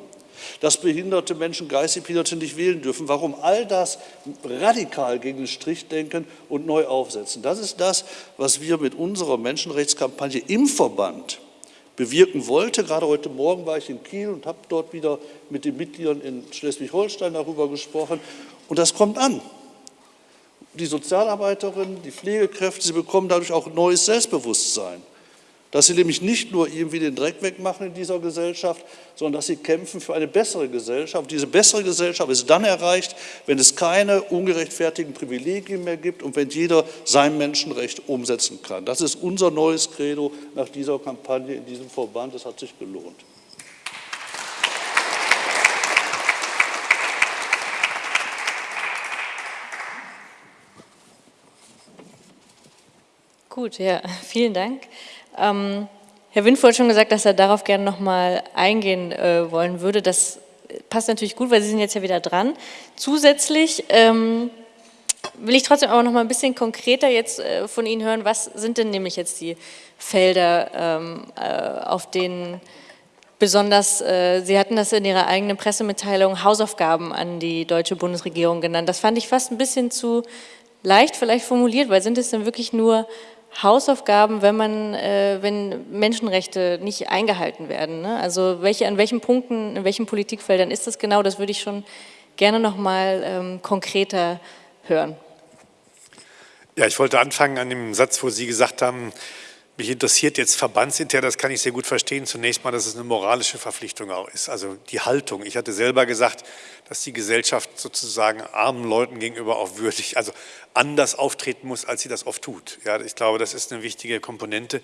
E: Dass behinderte Menschen, geistig Behinderte nicht wählen dürfen. Warum? All das radikal gegen den Strich denken und neu aufsetzen. Das ist das, was wir mit unserer Menschenrechtskampagne im Verband bewirken wollte. Gerade heute Morgen war ich in Kiel und habe dort wieder mit den Mitgliedern in Schleswig-Holstein darüber gesprochen. Und das kommt an. Die Sozialarbeiterinnen, die Pflegekräfte, sie bekommen dadurch auch neues Selbstbewusstsein dass sie nämlich nicht nur irgendwie den Dreck wegmachen in dieser Gesellschaft, sondern dass sie kämpfen für eine bessere Gesellschaft. Diese bessere Gesellschaft ist dann erreicht, wenn es keine ungerechtfertigten Privilegien mehr gibt und wenn jeder sein Menschenrecht umsetzen kann. Das ist unser neues Credo nach dieser Kampagne in diesem Verband. Es hat sich gelohnt.
A: Gut, ja, vielen Dank. Ähm, Herr Windfuhr hat schon gesagt, dass er darauf gerne nochmal eingehen äh, wollen würde. Das passt natürlich gut, weil Sie sind jetzt ja wieder dran. Zusätzlich ähm, will ich trotzdem aber noch mal ein bisschen konkreter jetzt äh, von Ihnen hören, was sind denn nämlich jetzt die Felder, ähm, äh, auf denen besonders, äh, Sie hatten das in Ihrer eigenen Pressemitteilung Hausaufgaben an die deutsche Bundesregierung genannt. Das fand ich fast ein bisschen zu leicht vielleicht formuliert, weil sind es denn wirklich nur Hausaufgaben, wenn man, äh, wenn Menschenrechte nicht eingehalten werden. Ne? Also welche, an welchen Punkten, in welchen Politikfeldern ist das genau? Das würde ich schon gerne noch mal ähm, konkreter hören.
B: Ja, ich wollte anfangen an dem Satz, wo Sie gesagt haben, mich interessiert jetzt verbandsintern, das kann ich sehr gut verstehen, zunächst mal, dass es eine moralische Verpflichtung auch ist, also die Haltung. Ich hatte selber gesagt, dass die Gesellschaft sozusagen armen Leuten gegenüber auch würdig, also anders auftreten muss, als sie das oft tut. Ja, ich glaube, das ist eine wichtige Komponente.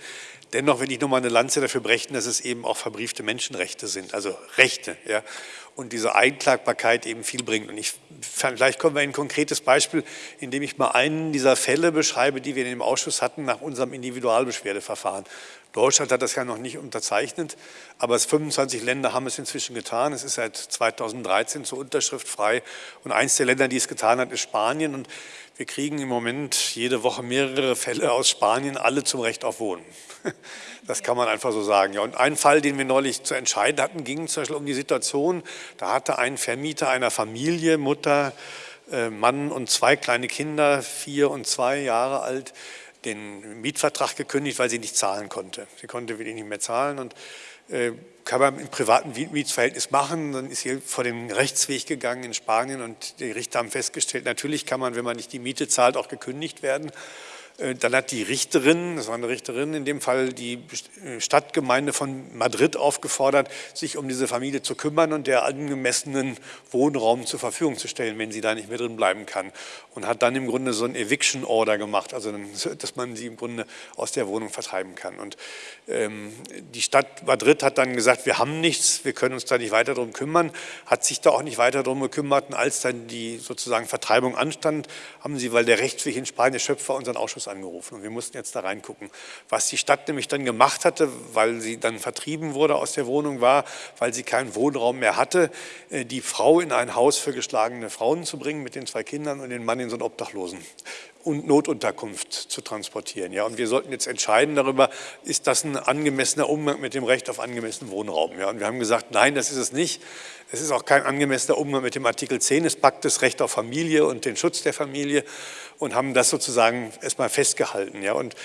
B: Dennoch will ich nochmal eine Lanze dafür brechen, dass es eben auch verbriefte Menschenrechte sind, also Rechte. Ja, und diese Einklagbarkeit eben viel bringt. Und ich, vielleicht kommen wir in ein konkretes Beispiel, indem ich mal einen dieser Fälle beschreibe, die wir in dem Ausschuss hatten nach unserem Individualbeschwerdeverfahren. Deutschland hat das ja noch nicht unterzeichnet, aber es 25 Länder haben es inzwischen getan. Es ist seit 2013 zur Unterschrift frei und eins der Länder, die es getan hat, ist Spanien. Und wir kriegen im Moment jede Woche mehrere Fälle aus Spanien, alle zum Recht auf Wohnen. Das kann man einfach so sagen. Ja, und ein Fall, den wir neulich zu entscheiden hatten, ging zum Beispiel um die Situation, da hatte ein Vermieter einer Familie, Mutter, äh, Mann und zwei kleine Kinder, vier und zwei Jahre alt, den Mietvertrag gekündigt, weil sie nicht zahlen konnte. Sie konnte wirklich nicht mehr zahlen und äh, kann man im privaten Mietsverhältnis machen. Dann ist hier vor den Rechtsweg gegangen in Spanien und die Richter haben festgestellt, natürlich kann man, wenn man nicht die Miete zahlt, auch gekündigt werden. Äh, dann hat die Richterin, das war eine Richterin in dem Fall, die äh, Stadtgemeinde von Madrid aufgefordert, sich um diese Familie zu kümmern und der angemessenen Wohnraum zur Verfügung zu stellen, wenn sie da nicht mehr drin bleiben kann. Und hat dann im Grunde so ein Eviction Order gemacht, also dass man sie im Grunde aus der Wohnung vertreiben kann. Und die Stadt Madrid hat dann gesagt, wir haben nichts, wir können uns da nicht weiter darum kümmern, hat sich da auch nicht weiter darum gekümmert. Und als dann die sozusagen Vertreibung anstand, haben sie, weil der Rechtsweg in Spanien Schöpfer unseren Ausschuss angerufen und wir mussten jetzt da reingucken. Was die Stadt nämlich dann gemacht hatte, weil sie dann vertrieben wurde aus der Wohnung, war, weil sie keinen Wohnraum mehr hatte, äh, die Frau in ein Haus für geschlagene Frauen zu bringen mit den zwei Kindern und den Mann in so einen Obdachlosen und Notunterkunft zu transportieren. Ja, und wir sollten jetzt entscheiden darüber, ist das ein angemessener Umgang mit dem Recht auf angemessenen Wohnraum. Ja, und wir haben gesagt, nein, das ist es nicht. Es ist auch kein angemessener Umgang mit dem Artikel 10 des Paktes Recht auf Familie und den Schutz der Familie und haben das sozusagen erstmal festgehalten. Ja, und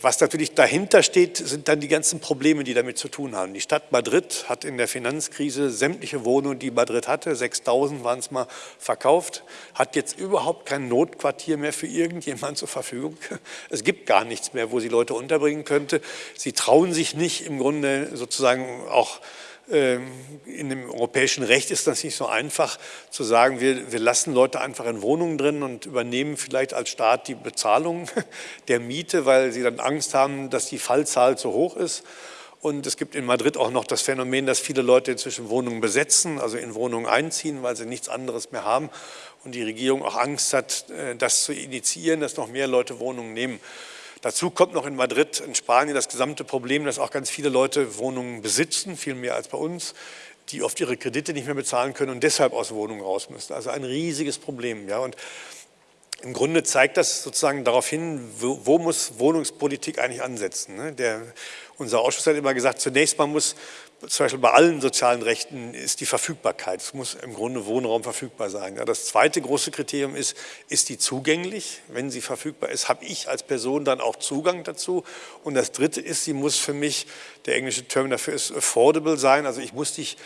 B: was natürlich dahinter steht, sind dann die ganzen Probleme, die damit zu tun haben. Die Stadt Madrid hat in der Finanzkrise sämtliche Wohnungen, die Madrid hatte, 6000 waren es mal, verkauft, hat jetzt überhaupt kein Notquartier mehr für irgendjemanden zur Verfügung. Es gibt gar nichts mehr, wo sie Leute unterbringen könnte. Sie trauen sich nicht im Grunde sozusagen auch ähm, in dem europäischen Recht ist das nicht so einfach zu sagen, wir, wir lassen Leute einfach in Wohnungen drin und übernehmen vielleicht als Staat die Bezahlung der Miete, weil sie dann Angst haben, dass die Fallzahl zu hoch ist. Und es gibt in Madrid auch noch das Phänomen, dass viele Leute inzwischen Wohnungen besetzen, also in Wohnungen einziehen, weil sie nichts anderes mehr haben. Und die Regierung auch Angst hat, äh, das zu initiieren, dass noch mehr Leute Wohnungen nehmen. Dazu kommt noch in Madrid, in Spanien, das gesamte Problem, dass auch ganz viele Leute Wohnungen besitzen, viel mehr als bei uns, die oft ihre Kredite nicht mehr bezahlen können und deshalb aus Wohnungen raus müssen. Also ein riesiges Problem. Ja. Und im Grunde zeigt das sozusagen darauf hin, wo, wo muss Wohnungspolitik eigentlich ansetzen. Ne? Der, unser Ausschuss hat immer gesagt, zunächst mal muss zum Beispiel bei allen sozialen Rechten ist die Verfügbarkeit. Es muss im Grunde Wohnraum verfügbar sein. Das zweite große Kriterium ist, ist die zugänglich? Wenn sie verfügbar ist, habe ich als Person dann auch Zugang dazu? Und das dritte ist, sie muss für mich, der englische Term dafür ist affordable sein, also ich muss dich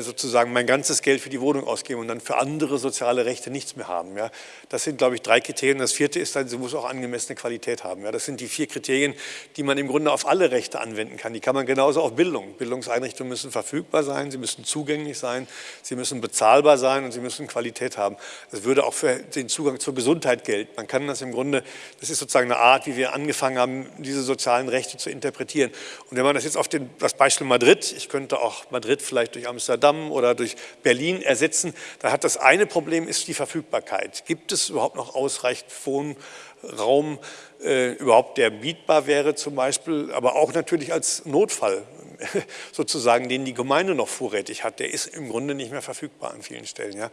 B: sozusagen mein ganzes Geld für die Wohnung ausgeben und dann für andere soziale Rechte nichts mehr haben. Ja. Das sind, glaube ich, drei Kriterien. Das vierte ist dann, sie muss auch angemessene Qualität haben. Ja. Das sind die vier Kriterien, die man im Grunde auf alle Rechte anwenden kann. Die kann man genauso auf Bildung. Bildungseinrichtungen müssen verfügbar sein, sie müssen zugänglich sein, sie müssen bezahlbar sein und sie müssen Qualität haben. Das würde auch für den Zugang zur Gesundheit gelten. Man kann das im Grunde, das ist sozusagen eine Art, wie wir angefangen haben, diese sozialen Rechte zu interpretieren. Und wenn man das jetzt auf den, das Beispiel Madrid, ich könnte auch Madrid vielleicht durch Amsterdam Amsterdam oder durch Berlin ersetzen. Da hat das eine Problem ist die Verfügbarkeit. Gibt es überhaupt noch ausreichend Wohnraum, äh, überhaupt der mietbar wäre zum Beispiel, aber auch natürlich als Notfall sozusagen, den die Gemeinde noch vorrätig hat, der ist im Grunde nicht mehr verfügbar an vielen Stellen. Ja.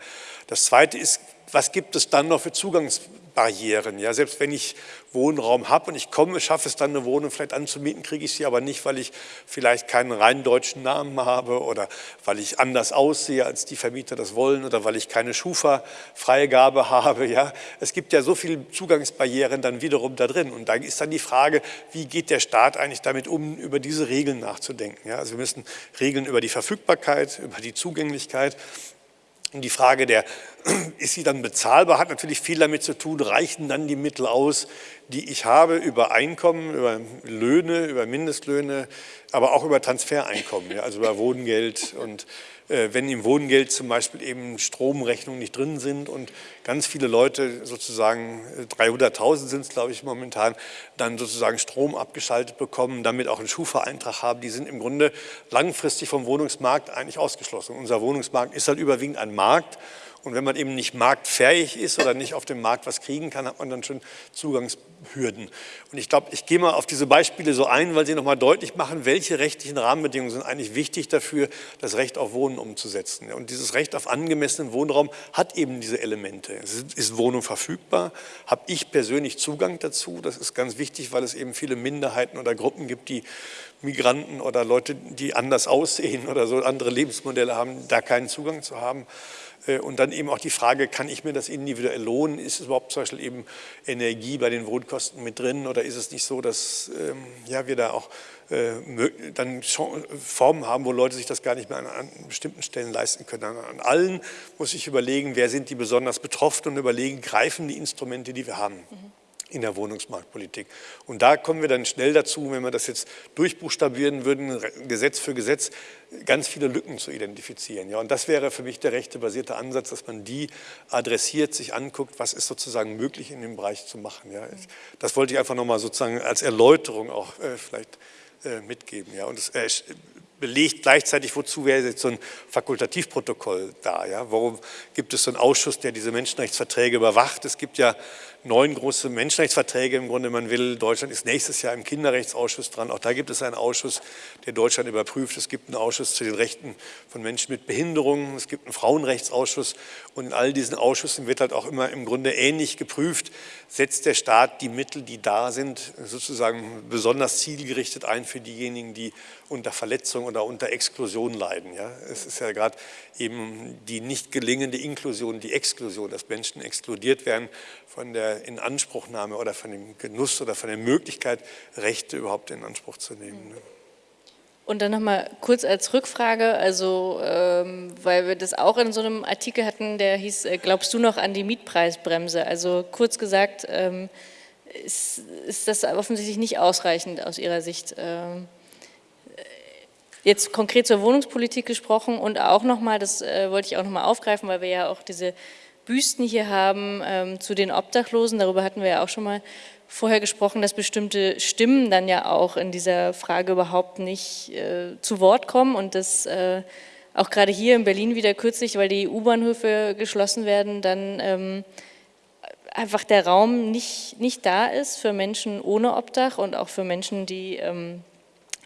B: Das Zweite ist, was gibt es dann noch für Zugangsbarrieren? Ja, selbst wenn ich Wohnraum habe und ich komme, schaffe es dann eine Wohnung vielleicht anzumieten, kriege ich sie aber nicht, weil ich vielleicht keinen rein deutschen Namen habe oder weil ich anders aussehe, als die Vermieter das wollen oder weil ich keine Schufa-Freigabe habe. Ja. Es gibt ja so viele Zugangsbarrieren dann wiederum da drin und da ist dann die Frage, wie geht der Staat eigentlich damit um, über diese Regeln nachzudenken. Ja. Also wir müssen Regeln über die Verfügbarkeit, über die Zugänglichkeit und die Frage der, ist sie dann bezahlbar, hat natürlich viel damit zu tun, reichen dann die Mittel aus, die ich habe über Einkommen, über Löhne, über Mindestlöhne, aber auch über Transfereinkommen, ja, also über Wohngeld und wenn im Wohngeld zum Beispiel eben Stromrechnungen nicht drin sind und ganz viele Leute sozusagen, 300.000 sind es glaube ich momentan, dann sozusagen Strom abgeschaltet bekommen, damit auch einen Schufa-Eintrag haben, die sind im Grunde langfristig vom Wohnungsmarkt eigentlich ausgeschlossen. Unser Wohnungsmarkt ist halt überwiegend ein Markt und wenn man eben nicht marktfähig ist oder nicht auf dem Markt was kriegen kann, hat man dann schon Zugangshürden. Und ich glaube, ich gehe mal auf diese Beispiele so ein, weil sie nochmal deutlich machen, welche rechtlichen Rahmenbedingungen sind eigentlich wichtig dafür, das Recht auf Wohnen umzusetzen. Und dieses Recht auf angemessenen Wohnraum hat eben diese Elemente. Ist Wohnung verfügbar? Habe ich persönlich Zugang dazu? Das ist ganz wichtig, weil es eben viele Minderheiten oder Gruppen gibt, die Migranten oder Leute, die anders aussehen oder so andere Lebensmodelle haben, da keinen Zugang zu haben. Äh, und dann eben auch die Frage, kann ich mir das individuell lohnen? Ist es überhaupt zum Beispiel eben Energie bei den Wohnkosten mit drin oder ist es nicht so, dass ähm, ja, wir da auch äh, dann Formen haben, wo Leute sich das gar nicht mehr an, bestimmten Stellen leisten können. An, an, allen muss ich überlegen, wer sind die besonders betroffen und überlegen, greifen die Instrumente, die wir haben. Mhm in der Wohnungsmarktpolitik. Und da kommen wir dann schnell dazu, wenn wir das jetzt durchbuchstabieren würden, Gesetz für Gesetz, ganz viele Lücken zu identifizieren. Ja, und das wäre für mich der rechtebasierte Ansatz, dass man die adressiert, sich anguckt, was ist sozusagen möglich in dem Bereich zu machen. Ja, das wollte ich einfach nochmal sozusagen als Erläuterung auch äh, vielleicht äh, mitgeben. Ja, und es äh, belegt gleichzeitig, wozu wäre jetzt so ein Fakultativprotokoll da? Ja? Warum gibt es so einen Ausschuss, der diese Menschenrechtsverträge überwacht? Es gibt ja neun große Menschenrechtsverträge im Grunde, man will. Deutschland ist nächstes Jahr im Kinderrechtsausschuss dran. Auch da gibt es einen Ausschuss, der Deutschland überprüft. Es gibt einen Ausschuss zu den Rechten von Menschen mit Behinderungen. Es gibt einen Frauenrechtsausschuss. Und in all diesen Ausschüssen wird halt auch immer im Grunde ähnlich geprüft, setzt der Staat die Mittel, die da sind, sozusagen besonders zielgerichtet ein für diejenigen, die unter Verletzung oder unter Exklusion leiden. Ja? Es ist ja gerade eben die nicht gelingende Inklusion, die Exklusion, dass Menschen exkludiert werden von der Inanspruchnahme oder von dem Genuss oder von der Möglichkeit, Rechte überhaupt in Anspruch zu nehmen. Ne?
A: Und dann nochmal kurz als Rückfrage, also ähm, weil wir das auch in so einem Artikel hatten, der hieß, äh, glaubst du noch an die Mietpreisbremse? Also kurz gesagt, ähm, ist, ist, das offensichtlich nicht ausreichend aus Ihrer Sicht. Ähm, jetzt konkret zur Wohnungspolitik gesprochen und auch nochmal, das äh, wollte ich auch nochmal aufgreifen, weil wir ja auch diese Büsten hier haben ähm, zu den Obdachlosen, darüber hatten wir ja auch schon mal vorher gesprochen, dass bestimmte Stimmen dann ja auch in dieser Frage überhaupt nicht äh, zu Wort kommen und dass äh, auch gerade hier in Berlin wieder kürzlich, weil die U-Bahnhöfe geschlossen werden, dann ähm, einfach der Raum nicht, nicht da ist für Menschen ohne Obdach und auch für Menschen, die ähm,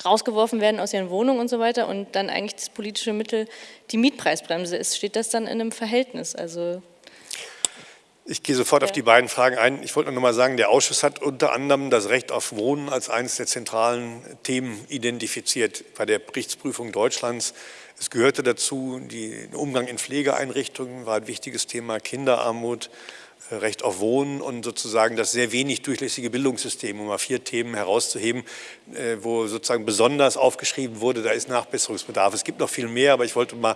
A: rausgeworfen werden aus ihren Wohnungen und so weiter und dann eigentlich das politische Mittel die Mietpreisbremse ist. Steht das dann in einem Verhältnis? Also
B: ich gehe sofort ja. auf die beiden Fragen ein. Ich wollte noch mal sagen, der Ausschuss hat unter anderem das Recht auf Wohnen als eines der zentralen Themen identifiziert bei der Berichtsprüfung Deutschlands. Es gehörte dazu, der Umgang in Pflegeeinrichtungen war ein wichtiges Thema, Kinderarmut, Recht auf Wohnen und sozusagen das sehr wenig durchlässige Bildungssystem, um mal vier Themen herauszuheben, äh, wo sozusagen besonders aufgeschrieben wurde, da ist Nachbesserungsbedarf. Es gibt noch viel mehr, aber ich wollte mal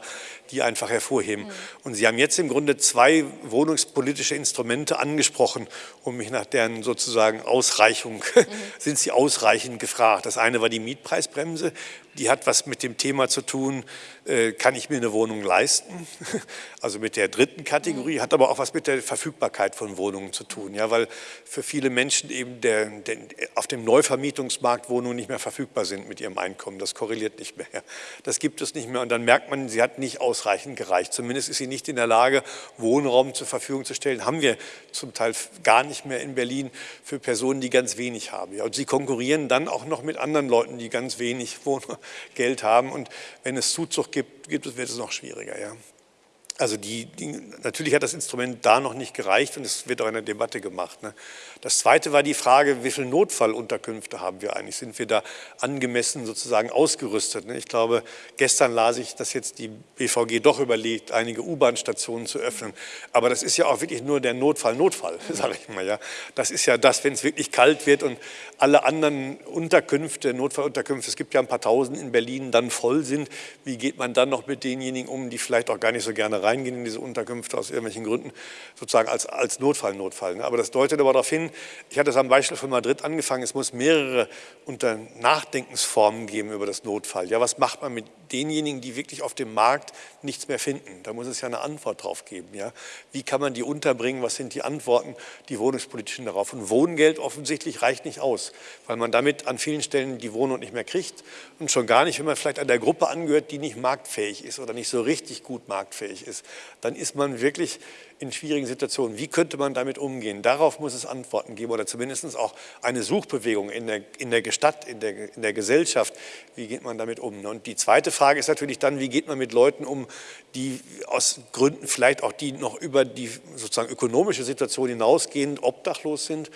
B: die einfach hervorheben. Mhm. Und Sie haben jetzt im Grunde zwei wohnungspolitische Instrumente angesprochen, um mich nach deren sozusagen Ausreichung, mhm. sind sie ausreichend gefragt. Das eine war die Mietpreisbremse, die hat was mit dem Thema zu tun, äh, kann ich mir eine Wohnung leisten? Also mit der dritten Kategorie, hat aber auch was mit der Verfügbarkeit von Wohnungen zu tun. Ja, weil für viele Menschen eben der, der, auf dem Neuvermietungsmarkt Wohnungen nicht mehr verfügbar sind mit ihrem Einkommen. Das korreliert nicht mehr. Das gibt es nicht mehr. Und dann merkt man, sie hat nicht ausreichend gereicht. Zumindest ist sie nicht in der Lage, Wohnraum zur Verfügung zu stellen. Haben wir zum Teil gar nicht mehr in Berlin für Personen, die ganz wenig haben. Und sie konkurrieren dann auch noch mit anderen Leuten, die ganz wenig Wohnraum Geld haben. Und wenn es Zuzug gibt, gibt es, wird es noch schwieriger. Ja. Also die, die, natürlich hat das Instrument da noch nicht gereicht und es wird auch in der Debatte gemacht. Ne. Das Zweite war die Frage, wie viele Notfallunterkünfte haben wir eigentlich? Sind wir da angemessen sozusagen ausgerüstet? Ne? Ich glaube, gestern las ich, dass jetzt die BVG doch überlegt, einige U-Bahn-Stationen zu öffnen. Aber das ist ja auch wirklich nur der Notfall, Notfall, sage ich mal. Ja. Das ist ja das, wenn es wirklich kalt wird und alle anderen Unterkünfte, Notfallunterkünfte, es gibt ja ein paar Tausend in Berlin, dann voll sind. Wie geht man dann noch mit denjenigen um, die vielleicht auch gar nicht so gerne reingehen in diese Unterkünfte aus irgendwelchen Gründen, sozusagen als, als Notfall, Notfall. Ne? Aber das deutet aber darauf hin, ich hatte es am Beispiel von Madrid angefangen, es muss mehrere unter Nachdenkensformen geben über das Notfall. Ja, was macht man mit denjenigen, die wirklich auf dem Markt nichts mehr finden? Da muss es ja eine Antwort drauf geben. Ja? Wie kann man die unterbringen? Was sind die Antworten, die wohnungspolitischen darauf? Und Wohngeld offensichtlich reicht nicht aus, weil man damit an vielen Stellen die Wohnung nicht mehr kriegt und schon gar nicht, wenn man vielleicht an der Gruppe angehört, die nicht marktfähig ist oder nicht so richtig gut marktfähig ist. Dann ist man wirklich in schwierigen Situationen. Wie könnte man damit umgehen? Darauf muss es Antworten geben oder zumindest auch eine Suchbewegung in der, in der Stadt, in der, in der Gesellschaft. Wie geht man damit um? Und die zweite Frage ist natürlich dann, wie geht man mit Leuten um, die aus Gründen vielleicht auch die noch über die sozusagen ökonomische Situation hinausgehend obdachlos sind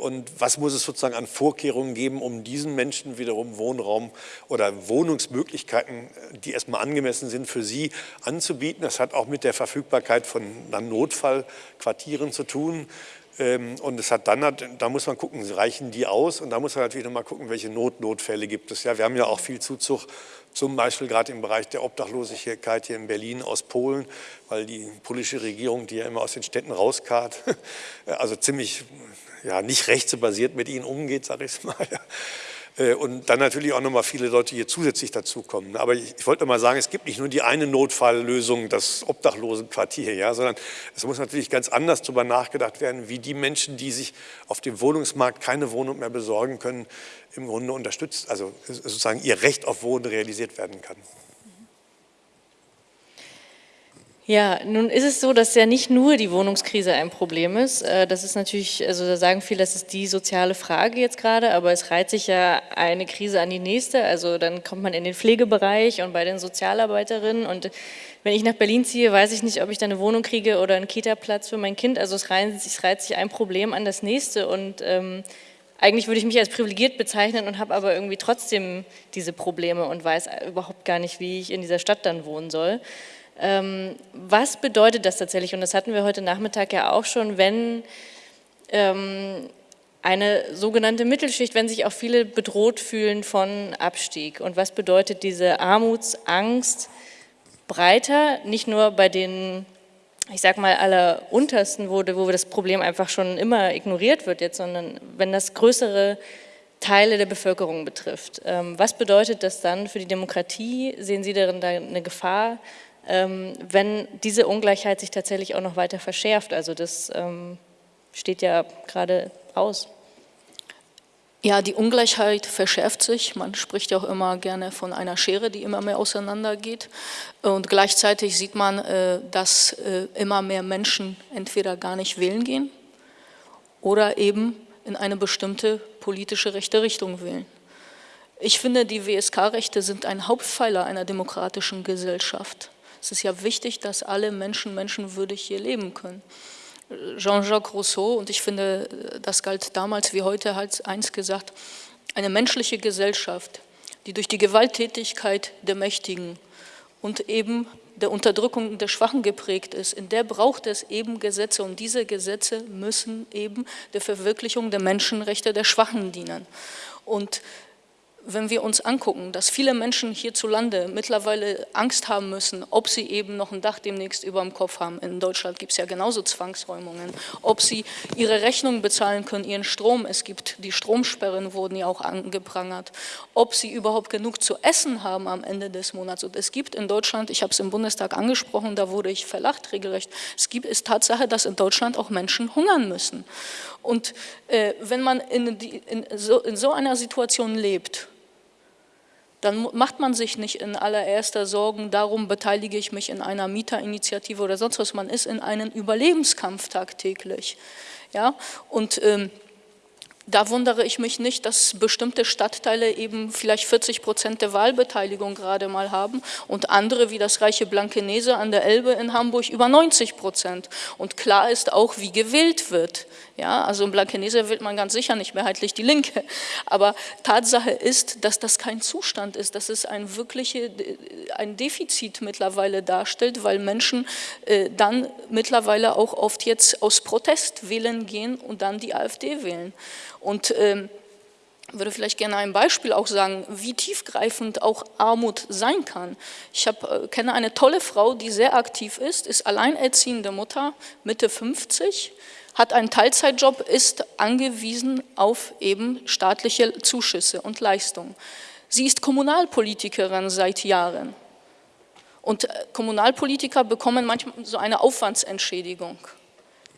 B: und was muss es sozusagen an Vorkehrungen geben, um diesen Menschen wiederum Wohnraum oder Wohnungsmöglichkeiten, die erstmal angemessen sind, für sie anzubieten. Das hat auch mit der Verfügbarkeit von Notfallquartieren zu tun. Ähm, und es hat dann, da muss man gucken, reichen die aus? Und da muss man natürlich nochmal gucken, welche Notnotfälle gibt es. Ja, wir haben ja auch viel Zuzug, zum Beispiel gerade im Bereich der Obdachlosigkeit hier in Berlin aus Polen, weil die polnische Regierung, die ja immer aus den Städten rauskarrt, also ziemlich ja, nicht rechtsbasiert mit ihnen umgeht, sage ich es mal. Äh, und dann natürlich auch nochmal viele Leute hier zusätzlich dazukommen. Aber ich, ich, wollte mal sagen, es gibt nicht nur die eine Notfalllösung, das Obdachlosenquartier, ja, sondern es muss natürlich ganz anders darüber nachgedacht werden, wie die Menschen, die sich auf dem Wohnungsmarkt keine Wohnung mehr besorgen können, im Grunde unterstützt, also sozusagen ihr Recht auf Wohnen realisiert werden kann.
A: Ja, nun ist es so, dass ja nicht nur die Wohnungskrise ein Problem ist. Äh, das ist natürlich, also da sagen viele, das ist die soziale Frage jetzt gerade, aber es reiht sich ja eine Krise an die nächste. Also dann kommt man in den Pflegebereich und bei den Sozialarbeiterinnen und wenn ich nach Berlin ziehe, weiß ich nicht, ob ich da eine Wohnung kriege oder einen Kita-Platz für mein Kind. Also es reiht, es reiht, sich ein Problem an das nächste und ähm, eigentlich würde ich mich als privilegiert bezeichnen und habe aber irgendwie trotzdem diese Probleme und weiß überhaupt gar nicht, wie ich in dieser Stadt dann wohnen soll. Ähm, was bedeutet das tatsächlich? Und das hatten wir heute Nachmittag ja auch schon, wenn ähm, eine sogenannte Mittelschicht, wenn sich auch viele bedroht fühlen von Abstieg. Und was bedeutet diese Armutsangst breiter, nicht nur bei den, ich sag mal, aller Untersten, wo, wo das Problem einfach schon immer ignoriert wird jetzt, sondern wenn das größere Teile der Bevölkerung betrifft. Ähm, was bedeutet das dann für die Demokratie? Sehen Sie darin da eine Gefahr? Ähm, wenn diese Ungleichheit sich tatsächlich auch noch weiter verschärft. Also das ähm, steht ja gerade aus.
C: Ja, die Ungleichheit verschärft sich. Man spricht ja auch immer gerne von einer Schere, die immer mehr auseinandergeht. Und gleichzeitig sieht man, äh, dass äh, immer mehr Menschen entweder gar nicht wählen gehen oder eben in eine bestimmte politische rechte Richtung wählen. Ich finde, die WSK-Rechte sind ein Hauptpfeiler einer demokratischen Gesellschaft. Es ist ja wichtig, dass alle Menschen menschenwürdig hier leben können. Jean-Jacques Rousseau, und ich finde, das galt damals wie heute, hat eins gesagt, eine menschliche Gesellschaft, die durch die Gewalttätigkeit der Mächtigen und eben der Unterdrückung der Schwachen geprägt ist, in der braucht es eben Gesetze und diese Gesetze müssen eben der Verwirklichung der Menschenrechte der Schwachen dienen. Und wenn wir uns angucken, dass viele Menschen hierzulande mittlerweile Angst haben müssen, ob sie eben noch ein Dach demnächst über dem Kopf haben, in Deutschland gibt es ja genauso Zwangsräumungen, ob sie ihre Rechnungen bezahlen können, ihren Strom, es gibt die Stromsperren, wurden ja auch angeprangert, ob sie überhaupt genug zu essen haben am Ende des Monats. Und es gibt in Deutschland, ich habe es im Bundestag angesprochen, da wurde ich verlacht regelrecht, es gibt ist Tatsache, dass in Deutschland auch Menschen hungern müssen. Und äh, wenn man in, die, in, so, in so einer Situation lebt, dann macht man sich nicht in allererster Sorgen, darum beteilige ich mich in einer Mieterinitiative oder sonst was, man ist in einem Überlebenskampf tagtäglich. Ja? Und ähm, da wundere ich mich nicht, dass bestimmte Stadtteile eben vielleicht 40 Prozent der Wahlbeteiligung gerade mal haben und andere wie das reiche Blankenese an der Elbe in Hamburg über 90 Prozent. Und klar ist auch, wie gewählt wird. Ja, also in Blankenese wählt man ganz sicher nicht mehrheitlich die Linke. Aber Tatsache ist, dass das kein Zustand ist, dass es ein wirkliche, ein Defizit mittlerweile darstellt, weil Menschen äh, dann mittlerweile auch oft jetzt aus Protest wählen gehen und dann die AfD wählen. Und ähm, würde vielleicht gerne ein Beispiel auch sagen, wie tiefgreifend auch Armut sein kann. Ich hab, äh, kenne eine tolle Frau, die sehr aktiv ist, ist alleinerziehende Mutter, Mitte 50, hat einen Teilzeitjob, ist angewiesen auf eben staatliche Zuschüsse und Leistungen. Sie ist Kommunalpolitikerin seit Jahren. Und äh, Kommunalpolitiker bekommen manchmal so eine Aufwandsentschädigung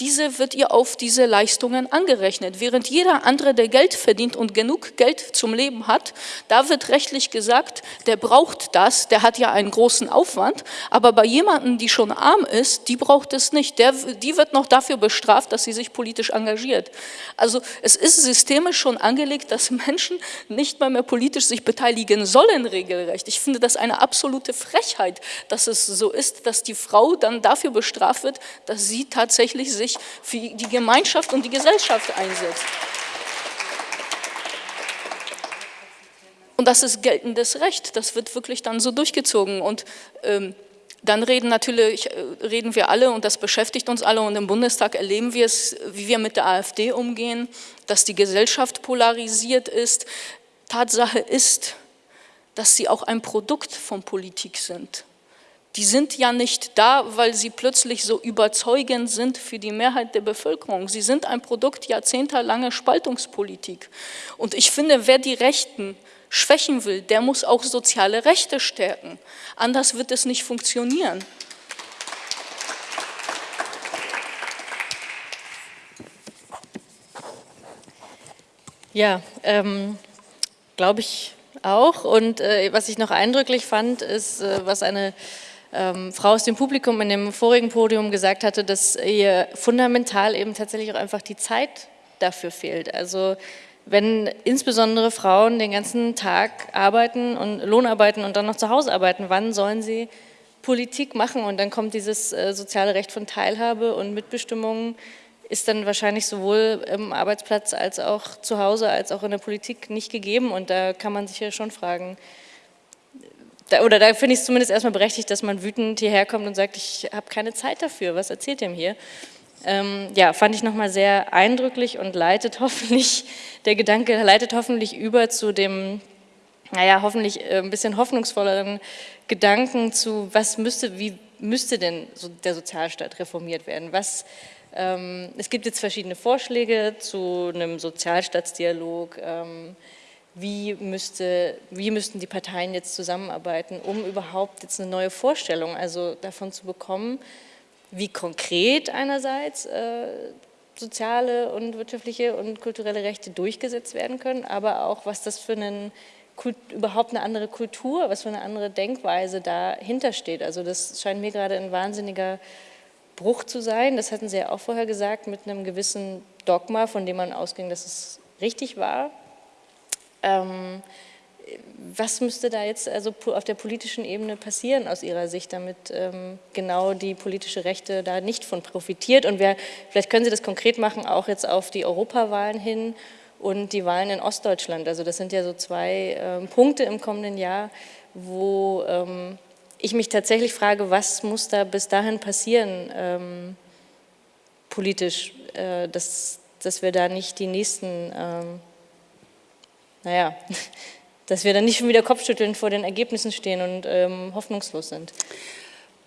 C: diese wird ihr auf diese Leistungen angerechnet. Während jeder andere, der Geld verdient und genug Geld zum Leben hat, da wird rechtlich gesagt, der braucht das, der hat ja einen großen Aufwand, aber bei jemandem, die schon arm ist, die braucht es nicht. Der, die wird noch dafür bestraft, dass sie sich politisch engagiert. Also es ist systemisch schon angelegt, dass Menschen nicht mehr, mehr politisch sich beteiligen sollen regelrecht. Ich finde das eine absolute Frechheit, dass es so ist, dass die Frau dann dafür bestraft wird, dass sie tatsächlich sich sich für die Gemeinschaft und die Gesellschaft einsetzt. Und das ist geltendes Recht, das wird wirklich dann so durchgezogen. Und ähm, Dann reden natürlich, äh, reden wir alle und das beschäftigt uns alle und im Bundestag erleben wir es, wie wir mit der AfD umgehen, dass die Gesellschaft polarisiert ist. Tatsache ist, dass sie auch ein Produkt von Politik sind. Die sind ja nicht da, weil sie plötzlich so überzeugend sind für die Mehrheit der Bevölkerung. Sie sind ein Produkt jahrzehntelanger Spaltungspolitik. Und ich finde, wer die Rechten schwächen will, der muss auch soziale Rechte stärken. Anders wird es nicht funktionieren.
A: Ja, ähm, glaube ich auch. Und äh, was ich noch eindrücklich fand, ist, äh, was eine ähm, Frau aus dem Publikum in dem vorigen Podium gesagt hatte, dass ihr fundamental eben tatsächlich auch einfach die Zeit dafür fehlt. Also wenn insbesondere Frauen den ganzen Tag arbeiten und Lohnarbeiten und dann noch zu Hause arbeiten, wann sollen sie Politik machen? Und dann kommt dieses äh, soziale Recht von Teilhabe und Mitbestimmung ist dann wahrscheinlich sowohl im Arbeitsplatz als auch zu Hause als auch in der Politik nicht gegeben. Und da kann man sich ja schon fragen, da, oder da finde ich es zumindest erstmal berechtigt, dass man wütend hierher kommt und sagt, ich habe keine Zeit dafür, was erzählt ihr mir hier? Ähm, ja, fand ich nochmal sehr eindrücklich und leitet hoffentlich, der Gedanke leitet hoffentlich über zu dem, naja, hoffentlich äh, ein bisschen hoffnungsvolleren Gedanken zu, was müsste, wie müsste denn so der Sozialstaat reformiert werden? Was, ähm, es gibt jetzt verschiedene Vorschläge zu einem Sozialstaatsdialog, ähm, wie, müsste, wie müssten die Parteien jetzt zusammenarbeiten, um überhaupt jetzt eine neue Vorstellung also davon zu bekommen, wie konkret einerseits äh, soziale und wirtschaftliche und kulturelle Rechte durchgesetzt werden können, aber auch, was das für einen überhaupt eine andere Kultur, was für eine andere Denkweise dahinter steht. Also das scheint mir gerade ein wahnsinniger Bruch zu sein. Das hatten Sie ja auch vorher gesagt, mit einem gewissen Dogma, von dem man ausging, dass es richtig war. Ähm, was müsste da jetzt also auf der politischen Ebene passieren aus Ihrer Sicht, damit ähm, genau die politische Rechte da nicht von profitiert? Und wer, vielleicht können Sie das konkret machen, auch jetzt auf die Europawahlen hin und die Wahlen in Ostdeutschland. Also das sind ja so zwei ähm, Punkte im kommenden Jahr, wo ähm, ich mich tatsächlich frage, was muss da bis dahin passieren ähm, politisch, äh, dass, dass wir da nicht die nächsten, ähm, naja, dass wir dann nicht schon wieder kopfschüttelnd vor den Ergebnissen stehen und ähm, hoffnungslos sind?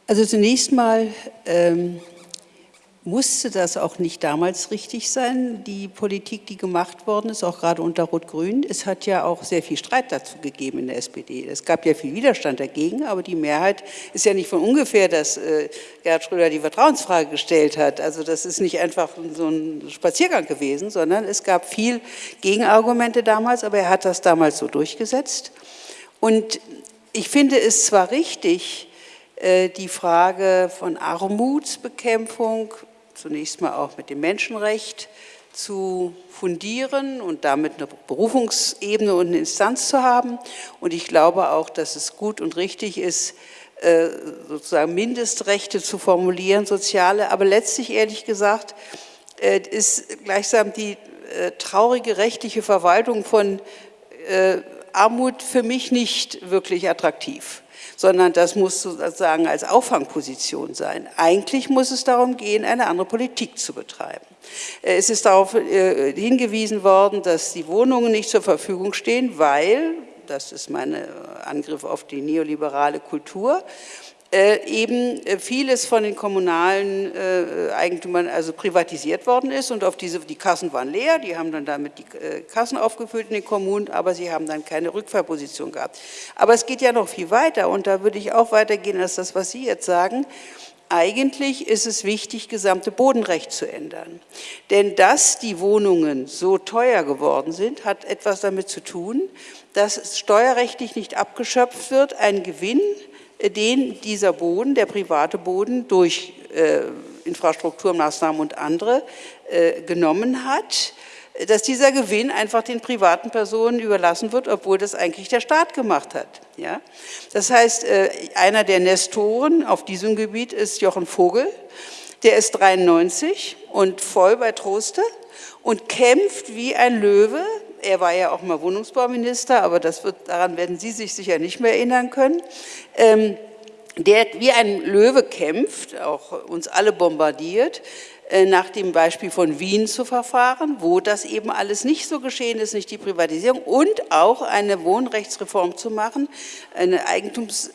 D: Also zunächst mal ähm, musste das auch nicht damals richtig sein, die Politik, die gemacht worden ist, auch gerade unter Rot-Grün. Es hat ja auch sehr viel Streit dazu gegeben in der SPD. Es gab ja viel Widerstand dagegen, aber die Mehrheit ist ja nicht von ungefähr, dass äh, Gerhard Schröder die Vertrauensfrage gestellt hat. Also das ist nicht einfach so ein Spaziergang gewesen, sondern es gab viel Gegenargumente damals, aber er hat das damals so durchgesetzt. Und ich finde es zwar richtig, äh, die Frage von Armutsbekämpfung zunächst mal auch mit dem Menschenrecht zu fundieren und damit eine Berufungsebene und eine Instanz zu haben. Und ich glaube auch, dass es gut und richtig ist, äh, sozusagen Mindestrechte zu formulieren, soziale, aber letztlich ehrlich gesagt äh, ist gleichsam die äh, traurige rechtliche Verwaltung von Armut für mich nicht wirklich attraktiv sondern das muss sozusagen als Auffangposition sein. Eigentlich muss es darum gehen, eine andere Politik zu betreiben. Äh, es ist darauf äh, hingewiesen worden, dass die Wohnungen nicht zur Verfügung stehen, weil, das ist mein Angriff auf die neoliberale Kultur, äh, eben äh, vieles von den kommunalen äh, Eigentümern also privatisiert worden ist und auf diese, die Kassen waren leer, die haben dann damit die Kassen aufgefüllt in den Kommunen, aber sie haben dann keine Rückfahrposition gehabt. Aber es geht ja noch viel weiter und da würde ich auch weitergehen als das, was Sie jetzt sagen. Eigentlich ist es wichtig, gesamte Bodenrecht zu ändern. Denn dass die Wohnungen so teuer geworden sind, hat etwas damit zu tun, dass steuerrechtlich nicht abgeschöpft wird, ein Gewinn, den dieser Boden, der private Boden, durch äh, Infrastrukturmaßnahmen und andere äh, genommen hat, dass dieser Gewinn einfach den privaten Personen überlassen wird, obwohl das eigentlich der Staat gemacht hat. Ja? Das heißt, äh, einer der Nestoren auf diesem Gebiet ist Jochen Vogel, der ist 93 und voll bei Troste und kämpft wie ein Löwe. Er war ja auch mal Wohnungsbauminister, aber das wird, daran werden Sie sich sicher nicht mehr erinnern können. Ähm, der wie ein Löwe kämpft, auch uns alle bombardiert, äh, nach dem Beispiel von Wien zu verfahren, wo das eben alles nicht so geschehen ist, nicht die Privatisierung und auch eine Wohnrechtsreform zu machen, eine Eigentums,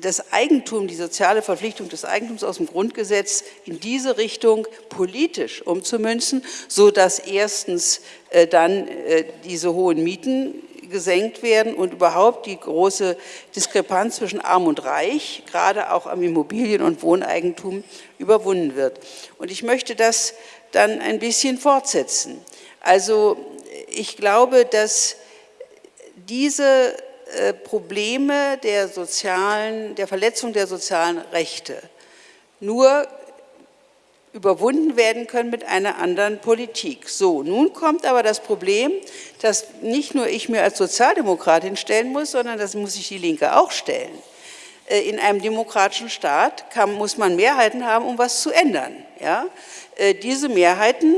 D: das Eigentum, die soziale Verpflichtung des Eigentums aus dem Grundgesetz in diese Richtung politisch umzumünzen, so dass erstens äh, dann äh, diese hohen Mieten gesenkt werden und überhaupt die große Diskrepanz zwischen Arm und Reich, gerade auch am Immobilien- und Wohneigentum, überwunden wird. Und ich möchte das dann ein bisschen fortsetzen. Also ich glaube, dass diese Probleme der sozialen, der Verletzung der sozialen Rechte nur überwunden werden können mit einer anderen Politik. So, nun kommt aber das Problem, dass nicht nur ich mir als Sozialdemokratin stellen muss, sondern das muss sich die Linke auch stellen. Äh, in einem demokratischen Staat kann, muss man Mehrheiten haben, um was zu ändern. Ja? Äh, diese Mehrheiten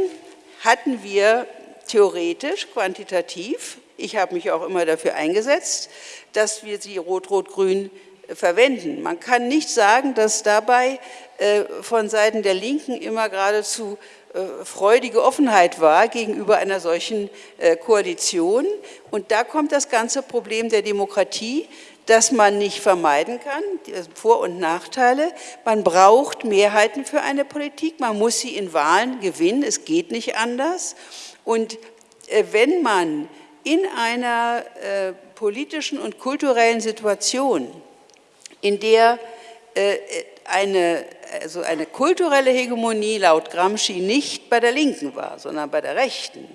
D: hatten wir theoretisch, quantitativ. Ich habe mich auch immer dafür eingesetzt, dass wir sie rot-rot-grün verwenden. Man kann nicht sagen, dass dabei äh, von Seiten der Linken immer geradezu äh, freudige Offenheit war gegenüber einer solchen äh, Koalition. Und da kommt das ganze Problem der Demokratie, das man nicht vermeiden kann, Vor- und Nachteile. Man braucht Mehrheiten für eine Politik, man muss sie in Wahlen gewinnen, es geht nicht anders. Und wenn man in einer politischen und kulturellen Situation, in der eine, also eine kulturelle Hegemonie laut Gramsci nicht bei der Linken war, sondern bei der Rechten.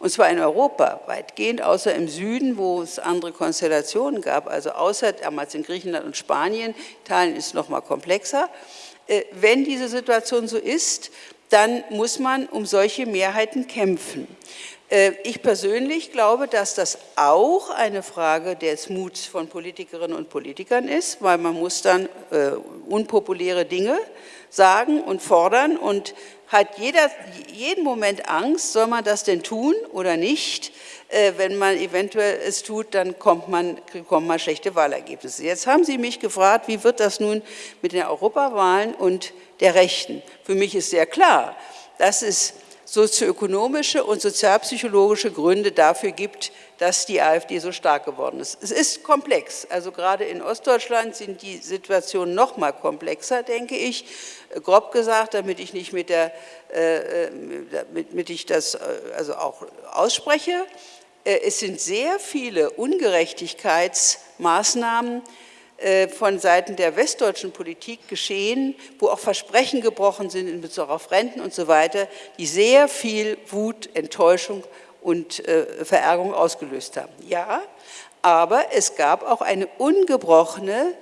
D: Und zwar in Europa weitgehend, außer im Süden, wo es andere Konstellationen gab, also außer damals in Griechenland und Spanien, Italien ist noch mal komplexer. Äh, wenn diese Situation so ist, dann muss man um solche Mehrheiten kämpfen. Äh, ich persönlich glaube, dass das auch eine Frage des Muts von Politikerinnen und Politikern ist, weil man muss dann äh, unpopuläre Dinge sagen und fordern und hat jeder, jeden Moment Angst, soll man das denn tun oder nicht? Äh, wenn man eventuell es tut, dann kommt man, bekommt man schlechte Wahlergebnisse. Jetzt haben Sie mich gefragt, wie wird das nun mit den Europawahlen und der Rechten? Für mich ist sehr klar, dass es sozioökonomische und sozialpsychologische Gründe dafür gibt, dass die AfD so stark geworden ist. Es ist komplex, also gerade in Ostdeutschland sind die Situationen noch mal komplexer, denke ich, grob gesagt, damit ich nicht mit der, äh, damit ich das äh, also auch ausspreche. Äh, es sind sehr viele Ungerechtigkeitsmaßnahmen, äh, von Seiten der westdeutschen Politik geschehen, wo auch Versprechen gebrochen sind in Bezug auf Renten und so weiter, die sehr viel Wut, Enttäuschung und äh, Verärgerung ausgelöst haben. Ja, aber es gab auch eine ungebrochene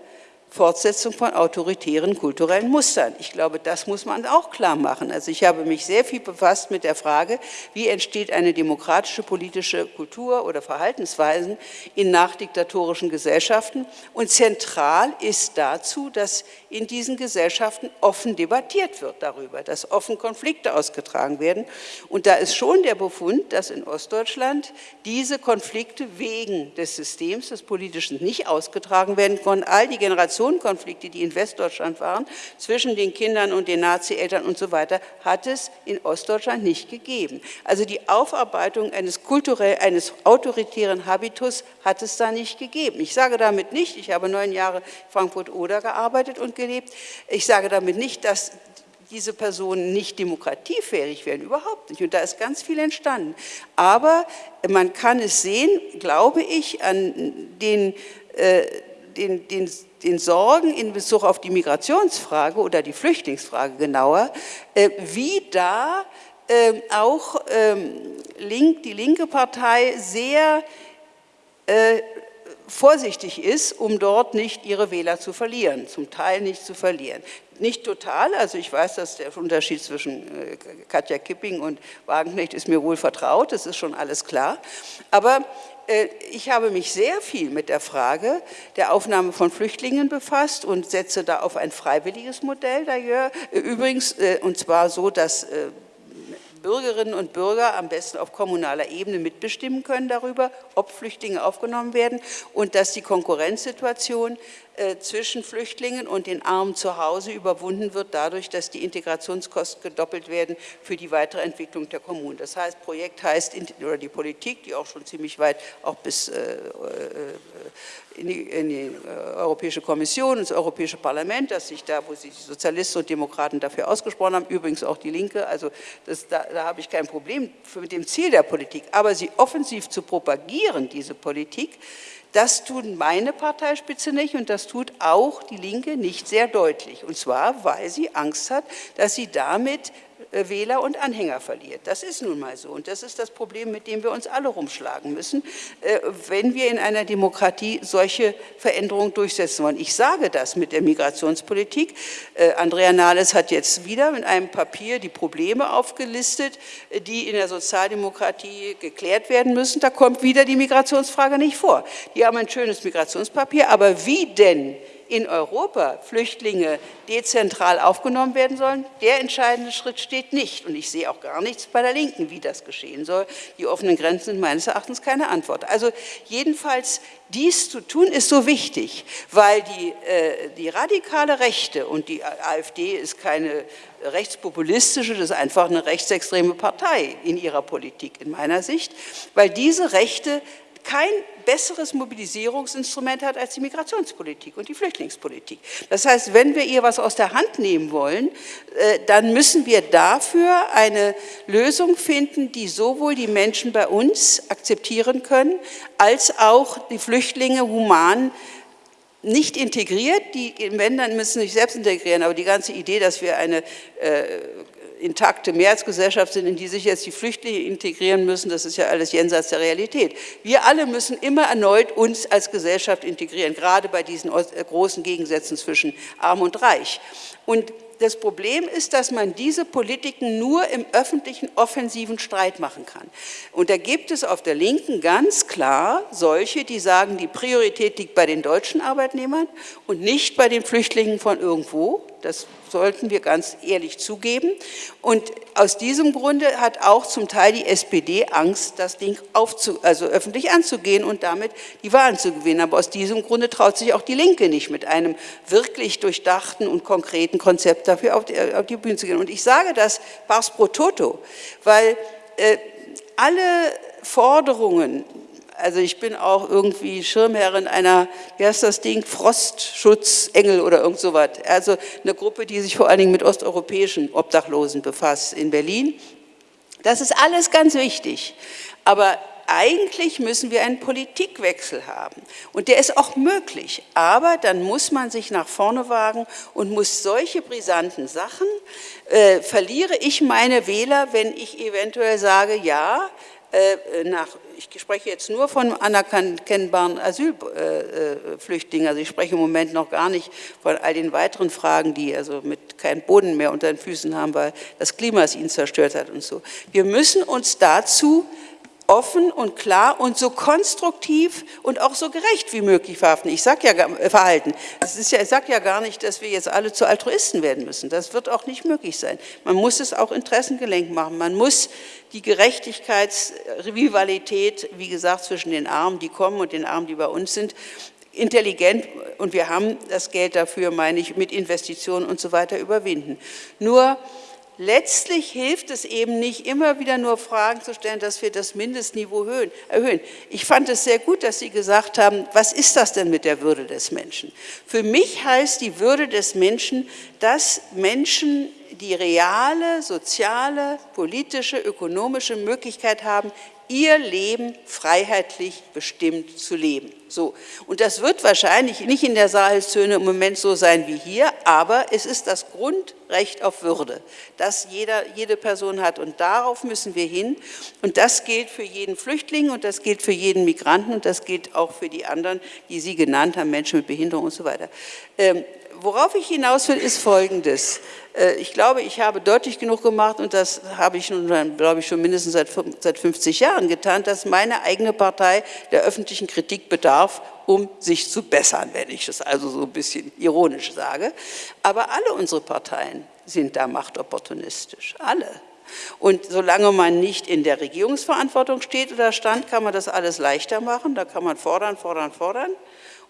D: Fortsetzung von autoritären kulturellen Mustern. Ich glaube, das muss man auch klar machen. Also ich habe mich sehr viel befasst mit der Frage, wie entsteht eine demokratische politische Kultur oder Verhaltensweisen in nachdiktatorischen Gesellschaften. Und zentral ist dazu, dass in diesen Gesellschaften offen debattiert wird darüber, dass offen Konflikte ausgetragen werden. Und da ist schon der Befund, dass in Ostdeutschland diese Konflikte wegen des Systems des Politischen nicht ausgetragen werden konnten. All die Generationen Generationenkonflikte, die in Westdeutschland waren, zwischen den Kindern und den Nazi-Eltern und so weiter, hat es in Ostdeutschland nicht gegeben. Also die Aufarbeitung eines kulturell, eines autoritären Habitus hat es da nicht gegeben. Ich sage damit nicht, ich habe neun Jahre Frankfurt-Oder gearbeitet und gelebt, ich sage damit nicht, dass diese Personen nicht demokratiefähig werden, überhaupt nicht. Und da ist ganz viel entstanden. Aber man kann es sehen, glaube ich, an den, äh, den, den den Sorgen in Bezug auf die Migrationsfrage oder die Flüchtlingsfrage genauer, äh, wie da ähm, auch ähm, die linke Partei sehr äh, vorsichtig ist, um dort nicht ihre Wähler zu verlieren, zum Teil nicht zu verlieren. Nicht total, also ich weiß, dass der Unterschied zwischen äh, Katja Kipping und Wagenknecht ist mir wohl vertraut, das ist schon alles klar, aber äh, ich habe mich sehr viel mit der Frage der Aufnahme von Flüchtlingen befasst und setze da auf ein freiwilliges Modell. Äh, übrigens, äh, und zwar so, dass Bürgerinnen und Bürger am besten auf kommunaler Ebene mitbestimmen können darüber, ob Flüchtlinge aufgenommen werden und dass die Konkurrenzsituation äh, zwischen Flüchtlingen und den Armen zu Hause überwunden wird, dadurch, dass die Integrationskosten gedoppelt werden für die weitere Entwicklung der Kommunen. Das heißt, Projekt heißt, oder die Politik, die auch schon ziemlich weit auch bis äh, äh, in die, in die Europäische Kommission, ins Europäische Parlament, dass sich da, wo sich die Sozialisten und Demokraten dafür ausgesprochen haben, übrigens auch die Linke, also das, da, da habe ich kein Problem mit dem Ziel der Politik, aber sie offensiv zu propagieren, diese Politik, das tut meine Parteispitze nicht und das tut auch die Linke nicht sehr deutlich. Und zwar, weil sie Angst hat, dass sie damit Wähler und Anhänger verliert. Das ist nun mal so und das ist das Problem, mit dem wir uns alle rumschlagen müssen, äh, wenn wir in einer Demokratie solche Veränderungen durchsetzen wollen. Ich sage das mit der Migrationspolitik. Äh, Andrea Nahles hat jetzt wieder mit einem Papier die Probleme aufgelistet, die in der Sozialdemokratie geklärt werden müssen. Da kommt wieder die Migrationsfrage nicht vor. Die haben ein schönes Migrationspapier, aber wie denn in Europa Flüchtlinge dezentral aufgenommen werden sollen, der entscheidende Schritt steht nicht. Und ich sehe auch gar nichts bei der Linken, wie das geschehen soll. Die offenen Grenzen sind meines Erachtens keine Antwort. Also jedenfalls dies zu tun ist so wichtig, weil die, äh, die radikale Rechte, und die AfD ist keine rechtspopulistische, das ist einfach eine rechtsextreme Partei in ihrer Politik in meiner Sicht, weil diese Rechte kein besseres Mobilisierungsinstrument hat als die Migrationspolitik und die Flüchtlingspolitik. Das heißt, wenn wir ihr was aus der Hand nehmen wollen, äh, dann müssen wir dafür eine Lösung finden, die sowohl die Menschen bei uns akzeptieren können, als auch die Flüchtlinge human nicht integriert, die, dann müssen sich selbst integrieren, aber die ganze Idee, dass wir eine äh, intakte Mehrheitsgesellschaft sind, in die sich jetzt die Flüchtlinge integrieren müssen, das ist ja alles jenseits der Realität. Wir alle müssen immer erneut uns als Gesellschaft integrieren, gerade bei diesen äh, großen Gegensätzen zwischen Arm und Reich. Und das Problem ist, dass man diese Politiken nur im öffentlichen offensiven Streit machen kann. Und da gibt es auf der Linken ganz klar solche, die sagen, die Priorität liegt bei den deutschen Arbeitnehmern und nicht bei den Flüchtlingen von irgendwo. Das sollten wir ganz ehrlich zugeben. Und aus diesem Grunde hat auch zum Teil die SPD Angst, das Ding aufzu, also öffentlich anzugehen und damit die Wahlen zu gewinnen. Aber aus diesem Grunde traut sich auch die Linke nicht, mit einem wirklich durchdachten und konkreten Konzept dafür auf die, auf die Bühne zu gehen. Und ich sage das pars pro toto, weil äh, alle Forderungen, also ich bin auch irgendwie Schirmherrin einer, wie heißt das Ding, Frostschutzengel oder irgend sowas. Also eine Gruppe, die sich vor allen Dingen mit osteuropäischen Obdachlosen befasst in Berlin. Das ist alles ganz wichtig. Aber eigentlich müssen wir einen Politikwechsel haben. Und der ist auch möglich. Aber dann muss man sich nach vorne wagen und muss solche brisanten Sachen, äh, verliere ich meine Wähler, wenn ich eventuell sage, ja, äh, nach, ich spreche jetzt nur von anerkennbaren Asylflüchtlingen, also ich spreche im Moment noch gar nicht von all den weiteren Fragen, die also mit keinem Boden mehr unter den Füßen haben, weil das Klima es ihnen zerstört hat und so. Wir müssen uns dazu offen und klar und so konstruktiv und auch so gerecht wie möglich verhaften. Ich sage ja äh, verhalten. Das ist ja, ich sage ja gar nicht, dass wir jetzt alle zu Altruisten werden müssen. Das wird auch nicht möglich sein. Man muss es auch interessengelenkt machen. Man muss die Gerechtigkeitsrivalität, wie gesagt, zwischen den Armen, die kommen und den Armen, die bei uns sind, intelligent und wir haben das Geld dafür, meine ich, mit Investitionen und so weiter überwinden. Nur letztlich hilft es eben nicht, immer wieder nur Fragen zu stellen, dass wir das Mindestniveau erhöhen. Ich fand es sehr gut, dass Sie gesagt haben, was ist das denn mit der Würde des Menschen? Für mich heißt die Würde des Menschen, dass Menschen die reale, soziale, politische, ökonomische Möglichkeit haben, ihr Leben freiheitlich bestimmt zu leben. So. Und das wird wahrscheinlich nicht in der Sahelszone im Moment so sein wie hier, aber es ist das Grundrecht auf Würde, das jeder, jede Person hat. Und darauf müssen wir hin. Und das gilt für jeden Flüchtling und das gilt für jeden Migranten und das gilt auch für die anderen, die Sie genannt haben, Menschen mit Behinderung und so weiter. Worauf ich hinaus will, ist Folgendes. Äh, ich glaube, ich habe deutlich genug gemacht und das habe ich nun, glaube ich, schon mindestens seit, seit 50 Jahren getan, dass meine eigene Partei der öffentlichen Kritik bedarf, um sich zu bessern, wenn ich das also so ein bisschen ironisch sage. Aber alle unsere Parteien sind da machtopportunistisch, alle. Und solange man nicht in der Regierungsverantwortung steht oder stand, kann man das alles leichter machen. Da kann man fordern, fordern, fordern.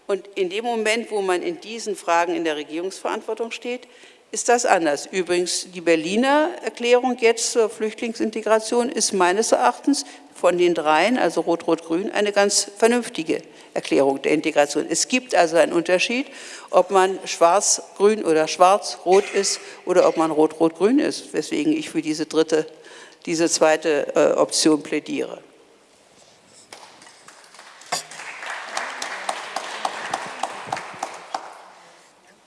D: Und in dem Moment, wo man in diesen Fragen in der Regierungsverantwortung steht, ist das anders. Übrigens, die Berliner Erklärung jetzt zur Flüchtlingsintegration ist meines Erachtens von den dreien, also Rot-Rot-Grün, eine ganz vernünftige Erklärung der Integration. Es gibt also einen Unterschied, ob man schwarz-grün oder schwarz-rot ist oder ob man rot-rot-grün ist, weswegen ich für diese dritte, diese zweite äh, Option plädiere.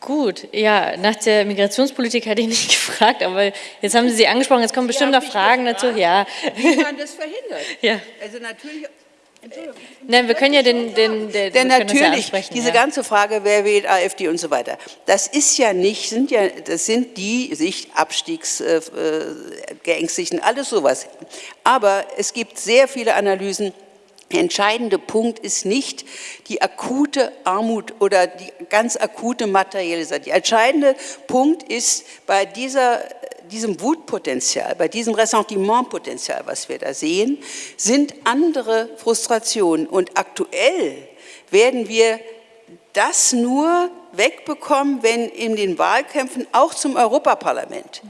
A: Gut, ja, nach der Migrationspolitik hatte ich nicht gefragt, aber jetzt haben Sie sie angesprochen, jetzt kommen bestimmt noch Fragen dazu. Ja.
D: Wie man das verhindert.
A: Ja.
D: Also natürlich
A: Nein, wir können ja den, den, den
D: Denn natürlich,
A: ja
D: diese
A: ja.
D: ganze Frage, wer wählt AfD und so weiter, das ist ja nicht, sind ja, das sind die sich Abstiegsgeängstigten, äh, alles sowas. Aber es gibt sehr viele Analysen, der entscheidende Punkt ist nicht die akute Armut oder die ganz akute materielle Seite. Der entscheidende Punkt ist bei dieser diesem Wutpotenzial, bei diesem Ressentimentpotenzial, was wir da sehen, sind andere Frustrationen. Und aktuell werden wir das nur wegbekommen, wenn in den Wahlkämpfen auch zum Europaparlament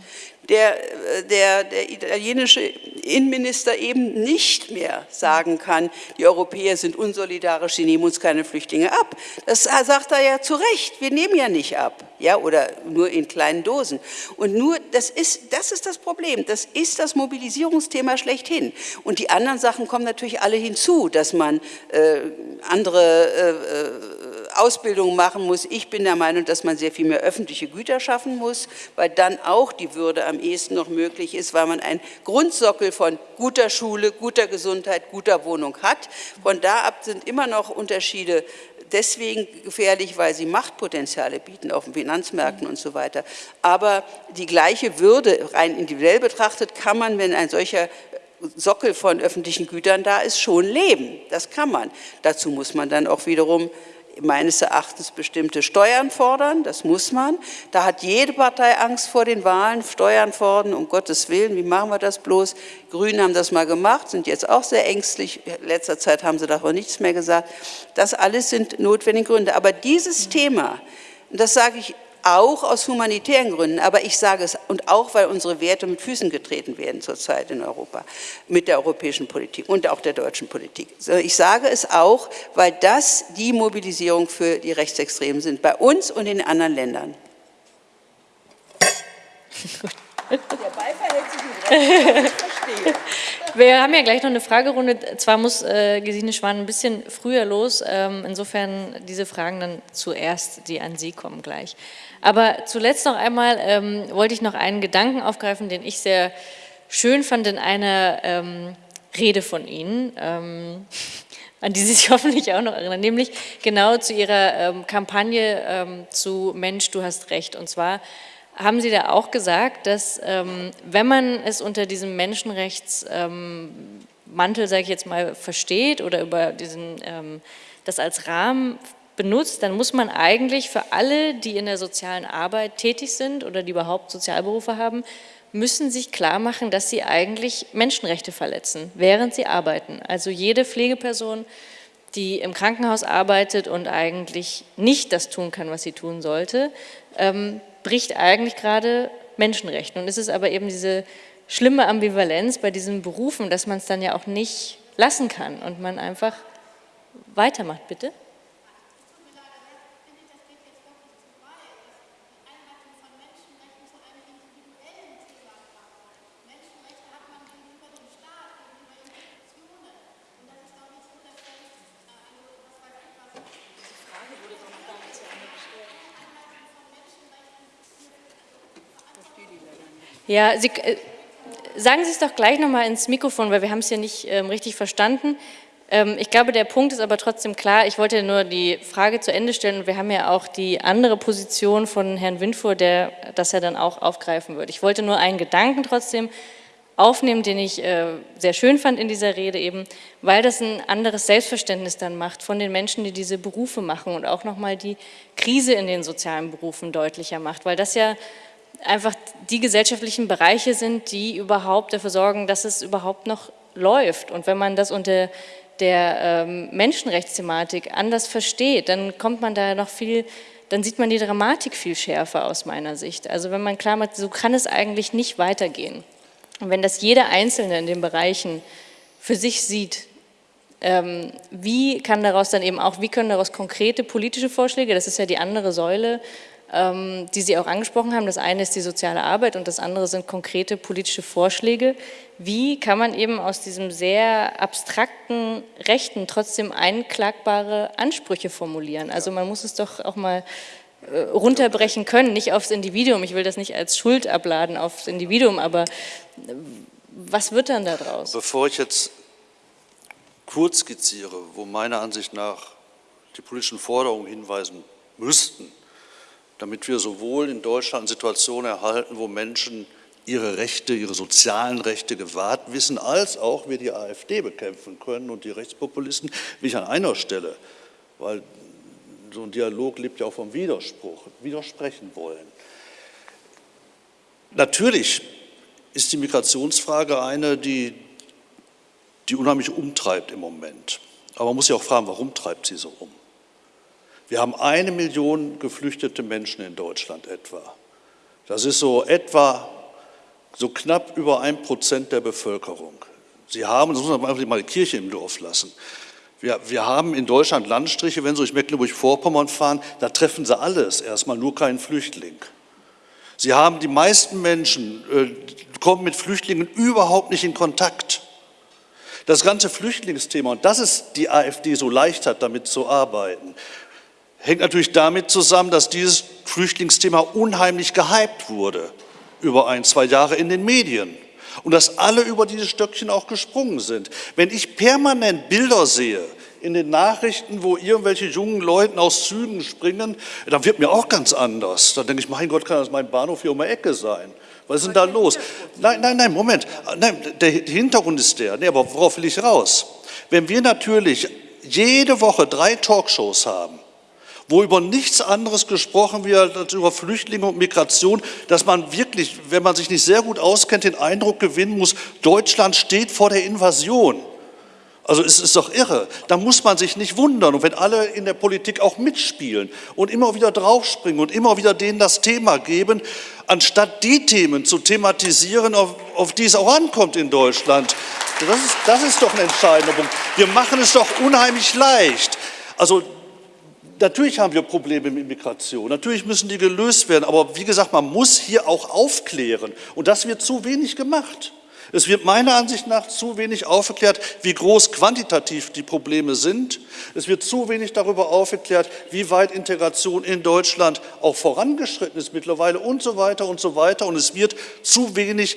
D: der, der, der italienische Innenminister eben nicht mehr sagen kann, die Europäer sind unsolidarisch, sie nehmen uns keine Flüchtlinge ab. Das sagt er ja zu Recht, wir nehmen ja nicht ab, ja, oder nur in kleinen Dosen. Und nur, das ist, das ist das Problem, das ist das Mobilisierungsthema schlechthin. Und die anderen Sachen kommen natürlich alle hinzu, dass man äh, andere äh, Ausbildungen machen muss. Ich bin der Meinung, dass man sehr viel mehr öffentliche Güter schaffen muss, weil dann auch die Würde am ehesten noch möglich ist, weil man einen Grundsockel von guter Schule, guter Gesundheit, guter Wohnung hat. Von da ab sind immer noch Unterschiede deswegen gefährlich, weil sie Machtpotenziale bieten auf den Finanzmärkten und so weiter. Aber die gleiche Würde, rein individuell betrachtet, kann man, wenn ein solcher Sockel von öffentlichen Gütern da ist, schon leben. Das kann man. Dazu muss man dann auch wiederum meines Erachtens bestimmte Steuern fordern, das muss man. Da hat jede Partei Angst vor den Wahlen, Steuern fordern, um Gottes Willen, wie machen wir das bloß? Grünen haben das mal gemacht, sind jetzt auch sehr ängstlich, in letzter Zeit haben sie davon nichts mehr gesagt. Das alles sind notwendige Gründe. Aber dieses Thema, das sage ich auch aus humanitären Gründen, aber ich sage es, und auch weil unsere Werte mit Füßen getreten werden zurzeit in Europa, mit der europäischen Politik und auch der deutschen Politik. Ich sage es auch, weil das die Mobilisierung für die Rechtsextremen sind, bei uns und in anderen Ländern.
A: Der Beifall hält sich mit Recht, ich verstehe. Wir haben ja gleich noch eine Fragerunde. Zwar muss äh, Gesine Schwan ein bisschen früher los, ähm, insofern diese Fragen dann zuerst, die an Sie kommen gleich. Aber zuletzt noch einmal ähm, wollte ich noch einen Gedanken aufgreifen, den ich sehr schön fand in einer ähm, Rede von Ihnen, ähm, an die Sie sich hoffentlich auch noch erinnern, nämlich genau zu Ihrer ähm, Kampagne ähm, zu Mensch, du hast Recht. Und zwar haben Sie da auch gesagt, dass ähm, wenn man es unter diesem Menschenrechtsmantel, sage ich jetzt mal, versteht oder über diesen, das als Rahmen benutzt, dann muss man eigentlich für alle, die in der sozialen Arbeit tätig sind oder die überhaupt Sozialberufe haben, müssen sich klar machen, dass sie eigentlich Menschenrechte verletzen, während sie arbeiten. Also jede Pflegeperson, die im Krankenhaus arbeitet und eigentlich nicht das tun kann, was sie tun sollte, ähm, bricht eigentlich gerade Menschenrechte. Und es ist aber eben diese schlimme Ambivalenz bei diesen Berufen, dass man es dann ja auch nicht lassen kann und man einfach weitermacht, bitte. Ja, Sie, äh, sagen Sie es doch gleich nochmal ins Mikrofon, weil wir haben es hier nicht ähm, richtig verstanden. Ähm, ich glaube, der Punkt ist aber trotzdem klar. Ich wollte nur die Frage zu Ende stellen und wir haben ja auch die andere Position von Herrn Windfuhr, der das ja dann auch aufgreifen wird. Ich wollte nur einen Gedanken trotzdem aufnehmen, den ich äh, sehr schön fand in dieser Rede eben, weil das ein anderes Selbstverständnis dann macht von den Menschen, die diese Berufe machen und auch nochmal die Krise in den sozialen Berufen deutlicher macht, weil das ja einfach die gesellschaftlichen Bereiche sind, die überhaupt dafür sorgen, dass es überhaupt noch läuft. Und wenn man das unter der ähm, Menschenrechtsthematik anders versteht, dann kommt man da noch viel, dann sieht man die Dramatik viel schärfer aus meiner Sicht. Also wenn man klar macht, so kann es eigentlich nicht weitergehen. Und wenn das jeder Einzelne in den Bereichen für sich sieht, ähm, wie kann daraus dann eben auch, wie können daraus konkrete politische Vorschläge, das ist ja die andere Säule, die Sie auch angesprochen haben. Das eine ist die soziale Arbeit und das andere sind konkrete politische Vorschläge. Wie kann man eben aus diesem sehr abstrakten Rechten trotzdem einklagbare Ansprüche formulieren? Also man muss es doch auch mal äh, runterbrechen können, nicht aufs Individuum. Ich will das nicht als Schuld abladen aufs Individuum, aber äh, was wird dann daraus?
E: Bevor ich jetzt kurz skizziere, wo meiner Ansicht nach die politischen Forderungen hinweisen müssten, damit wir sowohl in Deutschland Situationen erhalten, wo Menschen ihre Rechte, ihre sozialen Rechte gewahrt wissen, als auch wir die AfD bekämpfen können und die Rechtspopulisten, ich an einer Stelle, weil so ein Dialog lebt ja auch vom Widerspruch, widersprechen wollen. Natürlich ist die Migrationsfrage eine, die, die unheimlich umtreibt im Moment. Aber man muss sich auch fragen, warum treibt sie so um? Wir haben eine Million geflüchtete Menschen in Deutschland etwa. Das ist so etwa so knapp über ein Prozent der Bevölkerung. Sie haben, das muss man einfach mal die Kirche im Dorf lassen. Wir, wir haben in Deutschland Landstriche, wenn Sie durch Mecklenburg-Vorpommern fahren, da treffen Sie alles, erstmal nur keinen Flüchtling. Sie haben die meisten Menschen, äh, kommen mit Flüchtlingen überhaupt nicht in Kontakt. Das ganze Flüchtlingsthema, und dass es die AfD so leicht hat, damit zu arbeiten, hängt natürlich damit zusammen, dass dieses Flüchtlingsthema unheimlich gehypt wurde über ein, zwei Jahre in den Medien und dass alle über dieses Stöckchen auch gesprungen sind. Wenn ich permanent Bilder sehe in den Nachrichten, wo irgendwelche jungen Leute aus Zügen springen, dann wird mir auch ganz anders. Dann denke ich, mein Gott, kann das mein Bahnhof hier um die Ecke sein? Was ist denn da los? Nein, nein, nein, Moment. Nein, der Hintergrund ist der. Nee, aber worauf will ich raus? Wenn wir natürlich jede Woche drei Talkshows haben, wo über nichts anderes gesprochen wird als über Flüchtlinge und Migration, dass man wirklich, wenn man sich nicht sehr gut auskennt, den Eindruck gewinnen muss, Deutschland steht vor der Invasion. Also es ist doch irre. Da muss man sich nicht wundern. Und wenn alle in der Politik auch mitspielen und immer wieder draufspringen und immer wieder denen das Thema geben, anstatt die Themen zu thematisieren, auf, auf die es auch ankommt in Deutschland. Das ist, das ist doch ein entscheidender Punkt. Wir machen es doch unheimlich leicht. Also Natürlich haben wir Probleme mit Migration, natürlich müssen die gelöst werden, aber wie gesagt, man muss hier auch aufklären und das wird zu wenig gemacht. Es wird meiner Ansicht nach zu wenig aufgeklärt, wie groß quantitativ die Probleme sind. Es wird zu wenig darüber aufgeklärt, wie weit Integration in Deutschland auch vorangeschritten ist mittlerweile und so weiter und so weiter. Und es wird zu wenig,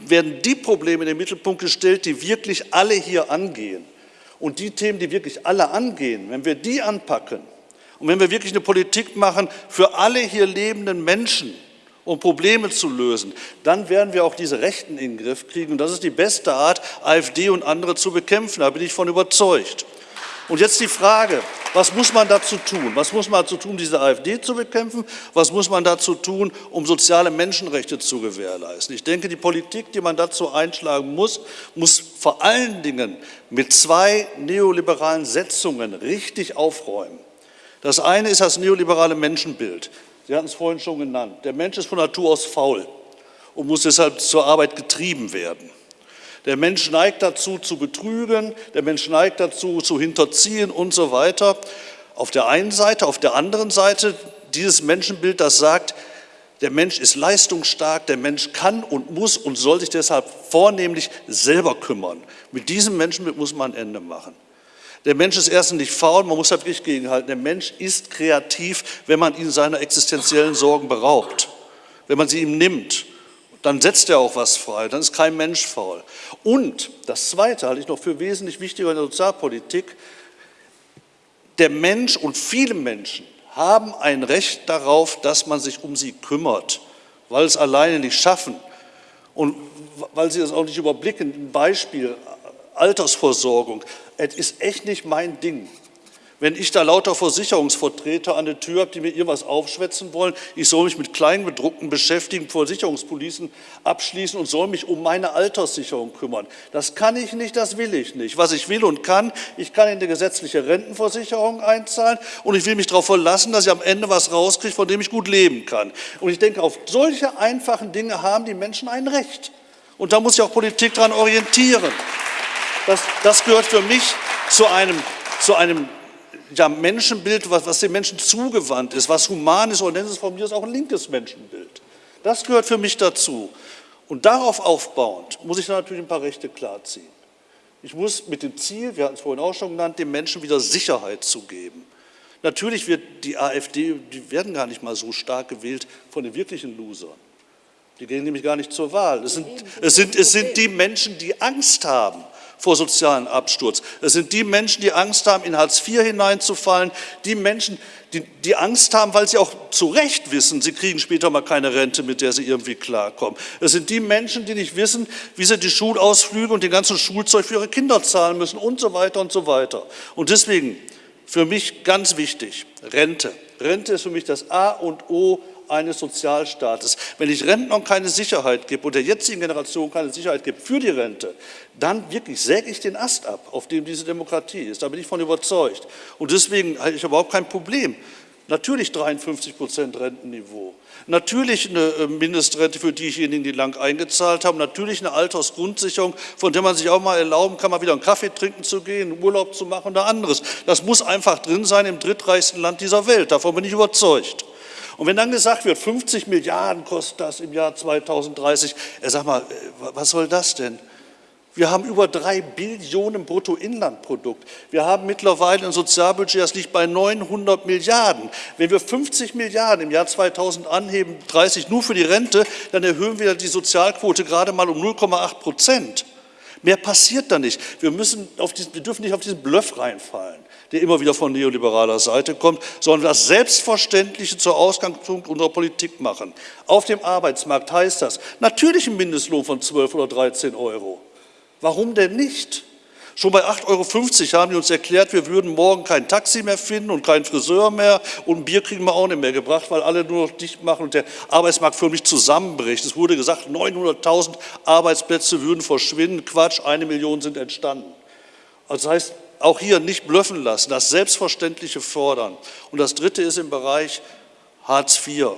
E: werden die Probleme in den Mittelpunkt gestellt, die wirklich alle hier angehen. Und die Themen, die wirklich alle angehen, wenn wir die anpacken, und wenn wir wirklich eine Politik machen für alle hier lebenden Menschen, um Probleme zu lösen, dann werden wir auch diese Rechten in den Griff kriegen. Und das ist die beste Art, AfD und andere zu bekämpfen. Da bin ich von überzeugt. Und jetzt die Frage, was muss man dazu tun? Was muss man dazu tun, diese AfD zu bekämpfen? Was muss man dazu tun, um soziale Menschenrechte zu gewährleisten? Ich denke, die Politik, die man dazu einschlagen muss, muss vor allen Dingen mit zwei neoliberalen Setzungen richtig aufräumen. Das eine ist das neoliberale Menschenbild. Sie hatten es vorhin schon genannt. Der Mensch ist von Natur aus faul und muss deshalb zur Arbeit getrieben werden. Der Mensch neigt dazu, zu betrügen, der Mensch neigt dazu, zu hinterziehen und so weiter. Auf der einen Seite, auf der anderen Seite dieses Menschenbild, das sagt, der Mensch ist leistungsstark, der Mensch kann und muss und soll sich deshalb vornehmlich selber kümmern. Mit diesem Menschenbild muss man ein Ende machen. Der Mensch ist erstens nicht faul, man muss da wirklich gegenhalten. Der Mensch ist kreativ, wenn man ihn seiner existenziellen Sorgen beraubt. Wenn man sie ihm nimmt, dann setzt er auch was frei, dann ist kein Mensch faul. Und das Zweite halte ich noch für wesentlich wichtiger in der Sozialpolitik. Der Mensch und viele Menschen haben ein Recht darauf, dass man sich um sie kümmert, weil es alleine nicht schaffen und weil sie das auch nicht überblicken. Ein Beispiel, Altersvorsorgung. Es ist echt nicht mein Ding. Wenn ich da lauter Versicherungsvertreter an der Tür habe, die mir irgendwas aufschwätzen wollen, ich soll mich mit Kleingedruckten beschäftigen, Versicherungspolicen abschließen und soll mich um meine Alterssicherung kümmern. Das kann ich nicht, das will ich nicht. Was ich will und kann, ich kann in die gesetzliche Rentenversicherung einzahlen und ich will mich darauf verlassen, dass ich am Ende was rauskriege, von dem ich gut leben kann. Und ich denke, auf solche einfachen Dinge haben die Menschen ein Recht. Und da muss sich auch Politik daran orientieren. Das, das gehört für mich zu einem, zu einem ja, Menschenbild, was, was dem Menschen zugewandt ist, was human ist, nennen Sie es von mir auch ein linkes Menschenbild. Das gehört für mich dazu. Und darauf aufbauend muss ich natürlich ein paar Rechte klarziehen. Ich muss mit dem Ziel, wir hatten es vorhin auch schon genannt, dem Menschen wieder Sicherheit zu geben. Natürlich wird die AfD, die werden gar nicht mal so stark gewählt von den wirklichen Losern. Die gehen nämlich gar nicht zur Wahl. Es sind, es sind, es sind die Menschen, die Angst haben vor sozialen Absturz. Es sind die Menschen, die Angst haben, in Hartz IV hineinzufallen, die Menschen, die, die Angst haben, weil sie auch zu Recht wissen, sie kriegen später mal keine Rente, mit der sie irgendwie klarkommen. Es sind die Menschen, die nicht wissen, wie sie die Schulausflüge und den ganzen Schulzeug für ihre Kinder zahlen müssen und so weiter und so weiter. Und deswegen für mich ganz wichtig, Rente. Rente ist für mich das A und O eines Sozialstaates. Wenn ich Rentnern keine Sicherheit gebe und der jetzigen Generation keine Sicherheit gebe für die Rente, dann wirklich säge ich den Ast ab, auf dem diese Demokratie ist. Da bin ich von überzeugt. Und deswegen habe ich überhaupt kein Problem. Natürlich 53 Prozent Rentenniveau. Natürlich eine äh, Mindestrente für diejenigen, die lang eingezahlt haben. Natürlich eine Altersgrundsicherung, von der man sich auch mal erlauben kann, mal wieder einen Kaffee trinken zu gehen, Urlaub zu machen oder anderes. Das muss einfach drin sein im drittreichsten Land dieser Welt. Davon bin ich überzeugt. Und wenn dann gesagt wird, 50 Milliarden kostet das im Jahr 2030, er sagt mal, äh, was soll das denn? Wir haben über drei Billionen Bruttoinlandprodukt. Wir haben mittlerweile ein Sozialbudget, das liegt bei 900 Milliarden. Wenn wir 50 Milliarden im Jahr 2000 anheben, 30 nur für die Rente, dann erhöhen wir die Sozialquote gerade mal um 0,8 Prozent. Mehr passiert da nicht. Wir, müssen auf diesen, wir dürfen nicht auf diesen Bluff reinfallen der immer wieder von neoliberaler Seite kommt, sondern das Selbstverständliche zur Ausgangspunkt unserer Politik machen. Auf dem Arbeitsmarkt heißt das natürlich ein Mindestlohn von 12 oder 13 Euro. Warum denn nicht? Schon bei 8,50 Euro haben die uns erklärt, wir würden morgen kein Taxi mehr finden und keinen Friseur mehr und ein Bier kriegen wir auch nicht mehr gebracht, weil alle nur noch dicht machen und der Arbeitsmarkt förmlich zusammenbricht. Es wurde gesagt, 900.000 Arbeitsplätze würden verschwinden. Quatsch, eine Million sind entstanden. Also das heißt, auch hier nicht blöffen lassen, das Selbstverständliche fordern. Und das Dritte ist im Bereich Hartz IV.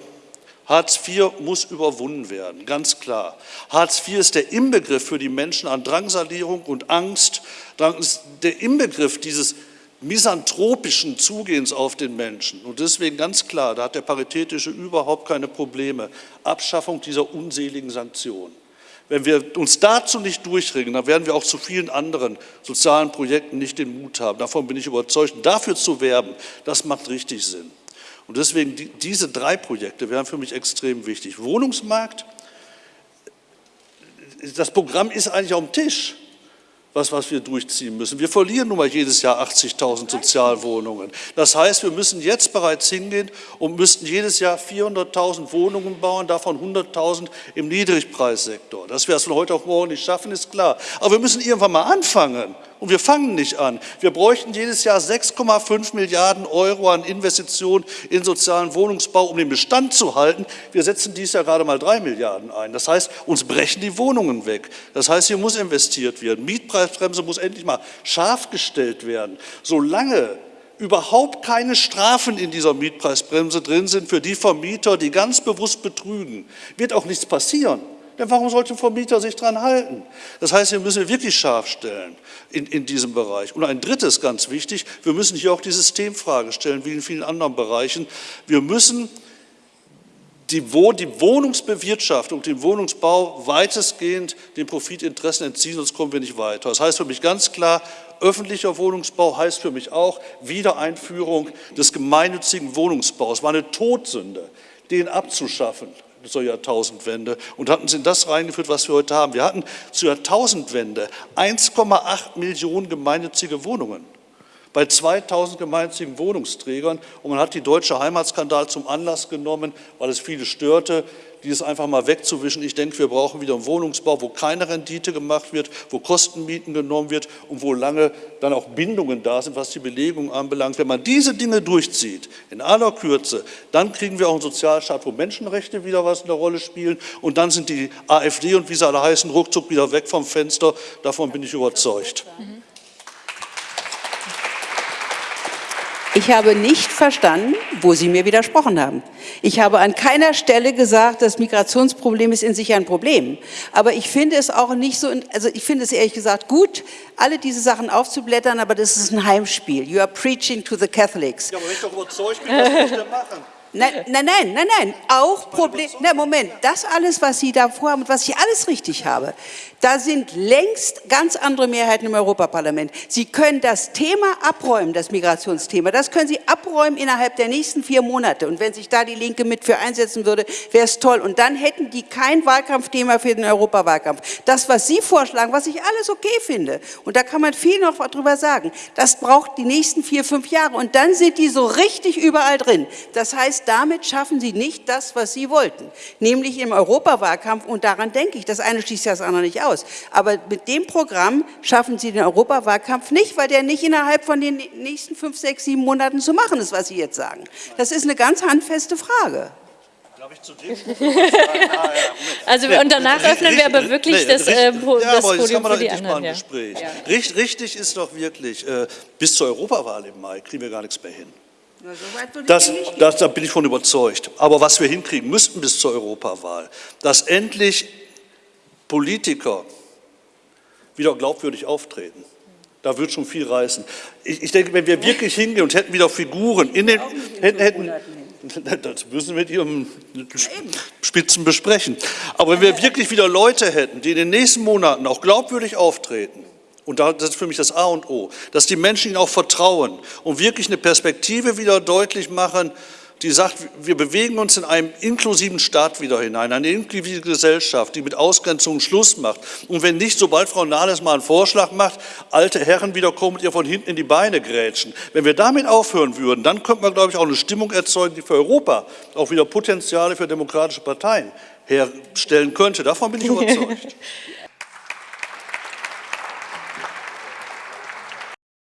E: Hartz IV muss überwunden werden, ganz klar. Hartz IV ist der Inbegriff für die Menschen an Drangsalierung und Angst, der Inbegriff dieses misanthropischen Zugehens auf den Menschen. Und deswegen ganz klar, da hat der Paritätische überhaupt keine Probleme. Abschaffung dieser unseligen Sanktionen. Wenn wir uns dazu nicht durchringen, dann werden wir auch zu vielen anderen sozialen Projekten nicht den Mut haben. Davon bin ich überzeugt. Dafür zu werben, das macht richtig Sinn. Und deswegen, diese drei Projekte wären für mich extrem wichtig. Wohnungsmarkt, das Programm ist eigentlich auf dem Tisch was, was wir durchziehen müssen. Wir verlieren nun mal jedes Jahr 80.000 Sozialwohnungen. Das heißt, wir müssen jetzt bereits hingehen und müssten jedes Jahr 400.000 Wohnungen bauen, davon 100.000 im Niedrigpreissektor. Dass wir das von heute auf morgen nicht schaffen, ist klar. Aber wir müssen irgendwann mal anfangen. Und wir fangen nicht an. Wir bräuchten jedes Jahr 6,5 Milliarden Euro an Investitionen in sozialen Wohnungsbau, um den Bestand zu halten. Wir setzen dies Jahr gerade mal 3 Milliarden ein. Das heißt, uns brechen die Wohnungen weg. Das heißt, hier muss investiert werden. Mietpreisbremse muss endlich mal scharf gestellt werden. Solange überhaupt keine Strafen in dieser Mietpreisbremse drin sind für die Vermieter, die ganz bewusst betrügen, wird auch nichts passieren. Denn warum sollte ein Vermieter sich daran halten? Das heißt, wir müssen wirklich scharf stellen in, in diesem Bereich. Und ein drittes ganz wichtig, wir müssen hier auch die Systemfrage stellen, wie in vielen anderen Bereichen. Wir müssen die, die Wohnungsbewirtschaftung, den Wohnungsbau weitestgehend den Profitinteressen entziehen, sonst kommen wir nicht weiter. Das heißt für mich ganz klar, öffentlicher Wohnungsbau heißt für mich auch Wiedereinführung des gemeinnützigen Wohnungsbaus. Es war eine Todsünde, den abzuschaffen zur Jahrtausendwende und hatten sie in das reingeführt, was wir heute haben. Wir hatten zur Jahrtausendwende 1,8 Millionen gemeinnützige Wohnungen. Bei 2000 gemeinnützigen Wohnungsträgern und man hat die deutsche Heimatskandal zum Anlass genommen, weil es viele störte, dieses einfach mal wegzuwischen. Ich denke, wir brauchen wieder einen Wohnungsbau, wo keine Rendite gemacht wird, wo Kostenmieten genommen wird und wo lange dann auch Bindungen da sind, was die Belegung anbelangt. Wenn man diese Dinge durchzieht, in aller Kürze, dann kriegen wir auch einen Sozialstaat, wo Menschenrechte wieder was eine Rolle spielen und dann sind die AfD und wie sie alle heißen, ruckzuck wieder weg vom Fenster. Davon bin ich überzeugt. Mhm.
D: Ich habe nicht verstanden, wo Sie mir widersprochen haben. Ich habe an keiner Stelle gesagt, das Migrationsproblem ist in sich ein Problem. Aber ich finde es auch nicht so, also ich finde es ehrlich gesagt gut, alle diese Sachen aufzublättern, aber das ist ein Heimspiel. You are preaching to the Catholics. Ja, aber wenn ich doch überzeugt bin, was ich denn machen? Nein, nein, nein, nein, nein, auch Problem, na Moment, das alles, was Sie da vorhaben und was ich alles richtig habe, da sind längst ganz andere Mehrheiten im Europaparlament. Sie können das Thema abräumen, das Migrationsthema, das können Sie abräumen innerhalb der nächsten vier Monate. Und wenn sich da die Linke mit für einsetzen würde, wäre es toll. Und dann hätten die kein Wahlkampfthema für den Europawahlkampf. Das, was Sie vorschlagen, was ich alles okay finde, und da kann man viel noch drüber sagen, das braucht die nächsten vier, fünf Jahre. Und dann sind die so richtig überall drin. Das heißt, damit schaffen Sie nicht das, was Sie wollten, nämlich im Europawahlkampf. Und daran denke ich, das eine schließt das andere nicht aus. Aber mit dem Programm schaffen Sie den Europawahlkampf nicht, weil der nicht innerhalb von den nächsten fünf, sechs, sieben Monaten zu machen ist, was Sie jetzt sagen. Das ist eine ganz handfeste Frage.
A: also und danach öffnen wir aber wirklich nee, das, äh, po, ja, das aber Podium
E: für die anderen. Ja. Gespräch. Ja. Richtig ist doch wirklich, äh, bis zur Europawahl im Mai kriegen wir gar nichts mehr hin. Das, das, da bin ich von überzeugt. Aber was wir hinkriegen müssten bis zur Europawahl, dass endlich Politiker wieder glaubwürdig auftreten. Da wird schon viel reißen. Ich, ich denke, wenn wir wirklich hingehen und hätten wieder Figuren in den, hätten, hätten, das müssen wir mit Ihrem Spitzen besprechen. Aber wenn wir wirklich wieder Leute hätten, die in den nächsten Monaten auch glaubwürdig auftreten, und das ist für mich das A und O, dass die Menschen ihnen auch vertrauen und wirklich eine Perspektive wieder deutlich machen, die sagt, wir bewegen uns in einem inklusiven Staat wieder hinein, eine inklusive Gesellschaft, die mit Ausgrenzungen Schluss macht. Und wenn nicht, sobald Frau Nahles mal einen Vorschlag macht, alte Herren wieder kommen und ihr von hinten in die Beine grätschen. Wenn wir damit aufhören würden, dann könnte man, glaube ich, auch eine Stimmung erzeugen, die für Europa auch wieder Potenziale für demokratische Parteien herstellen könnte. Davon bin ich überzeugt.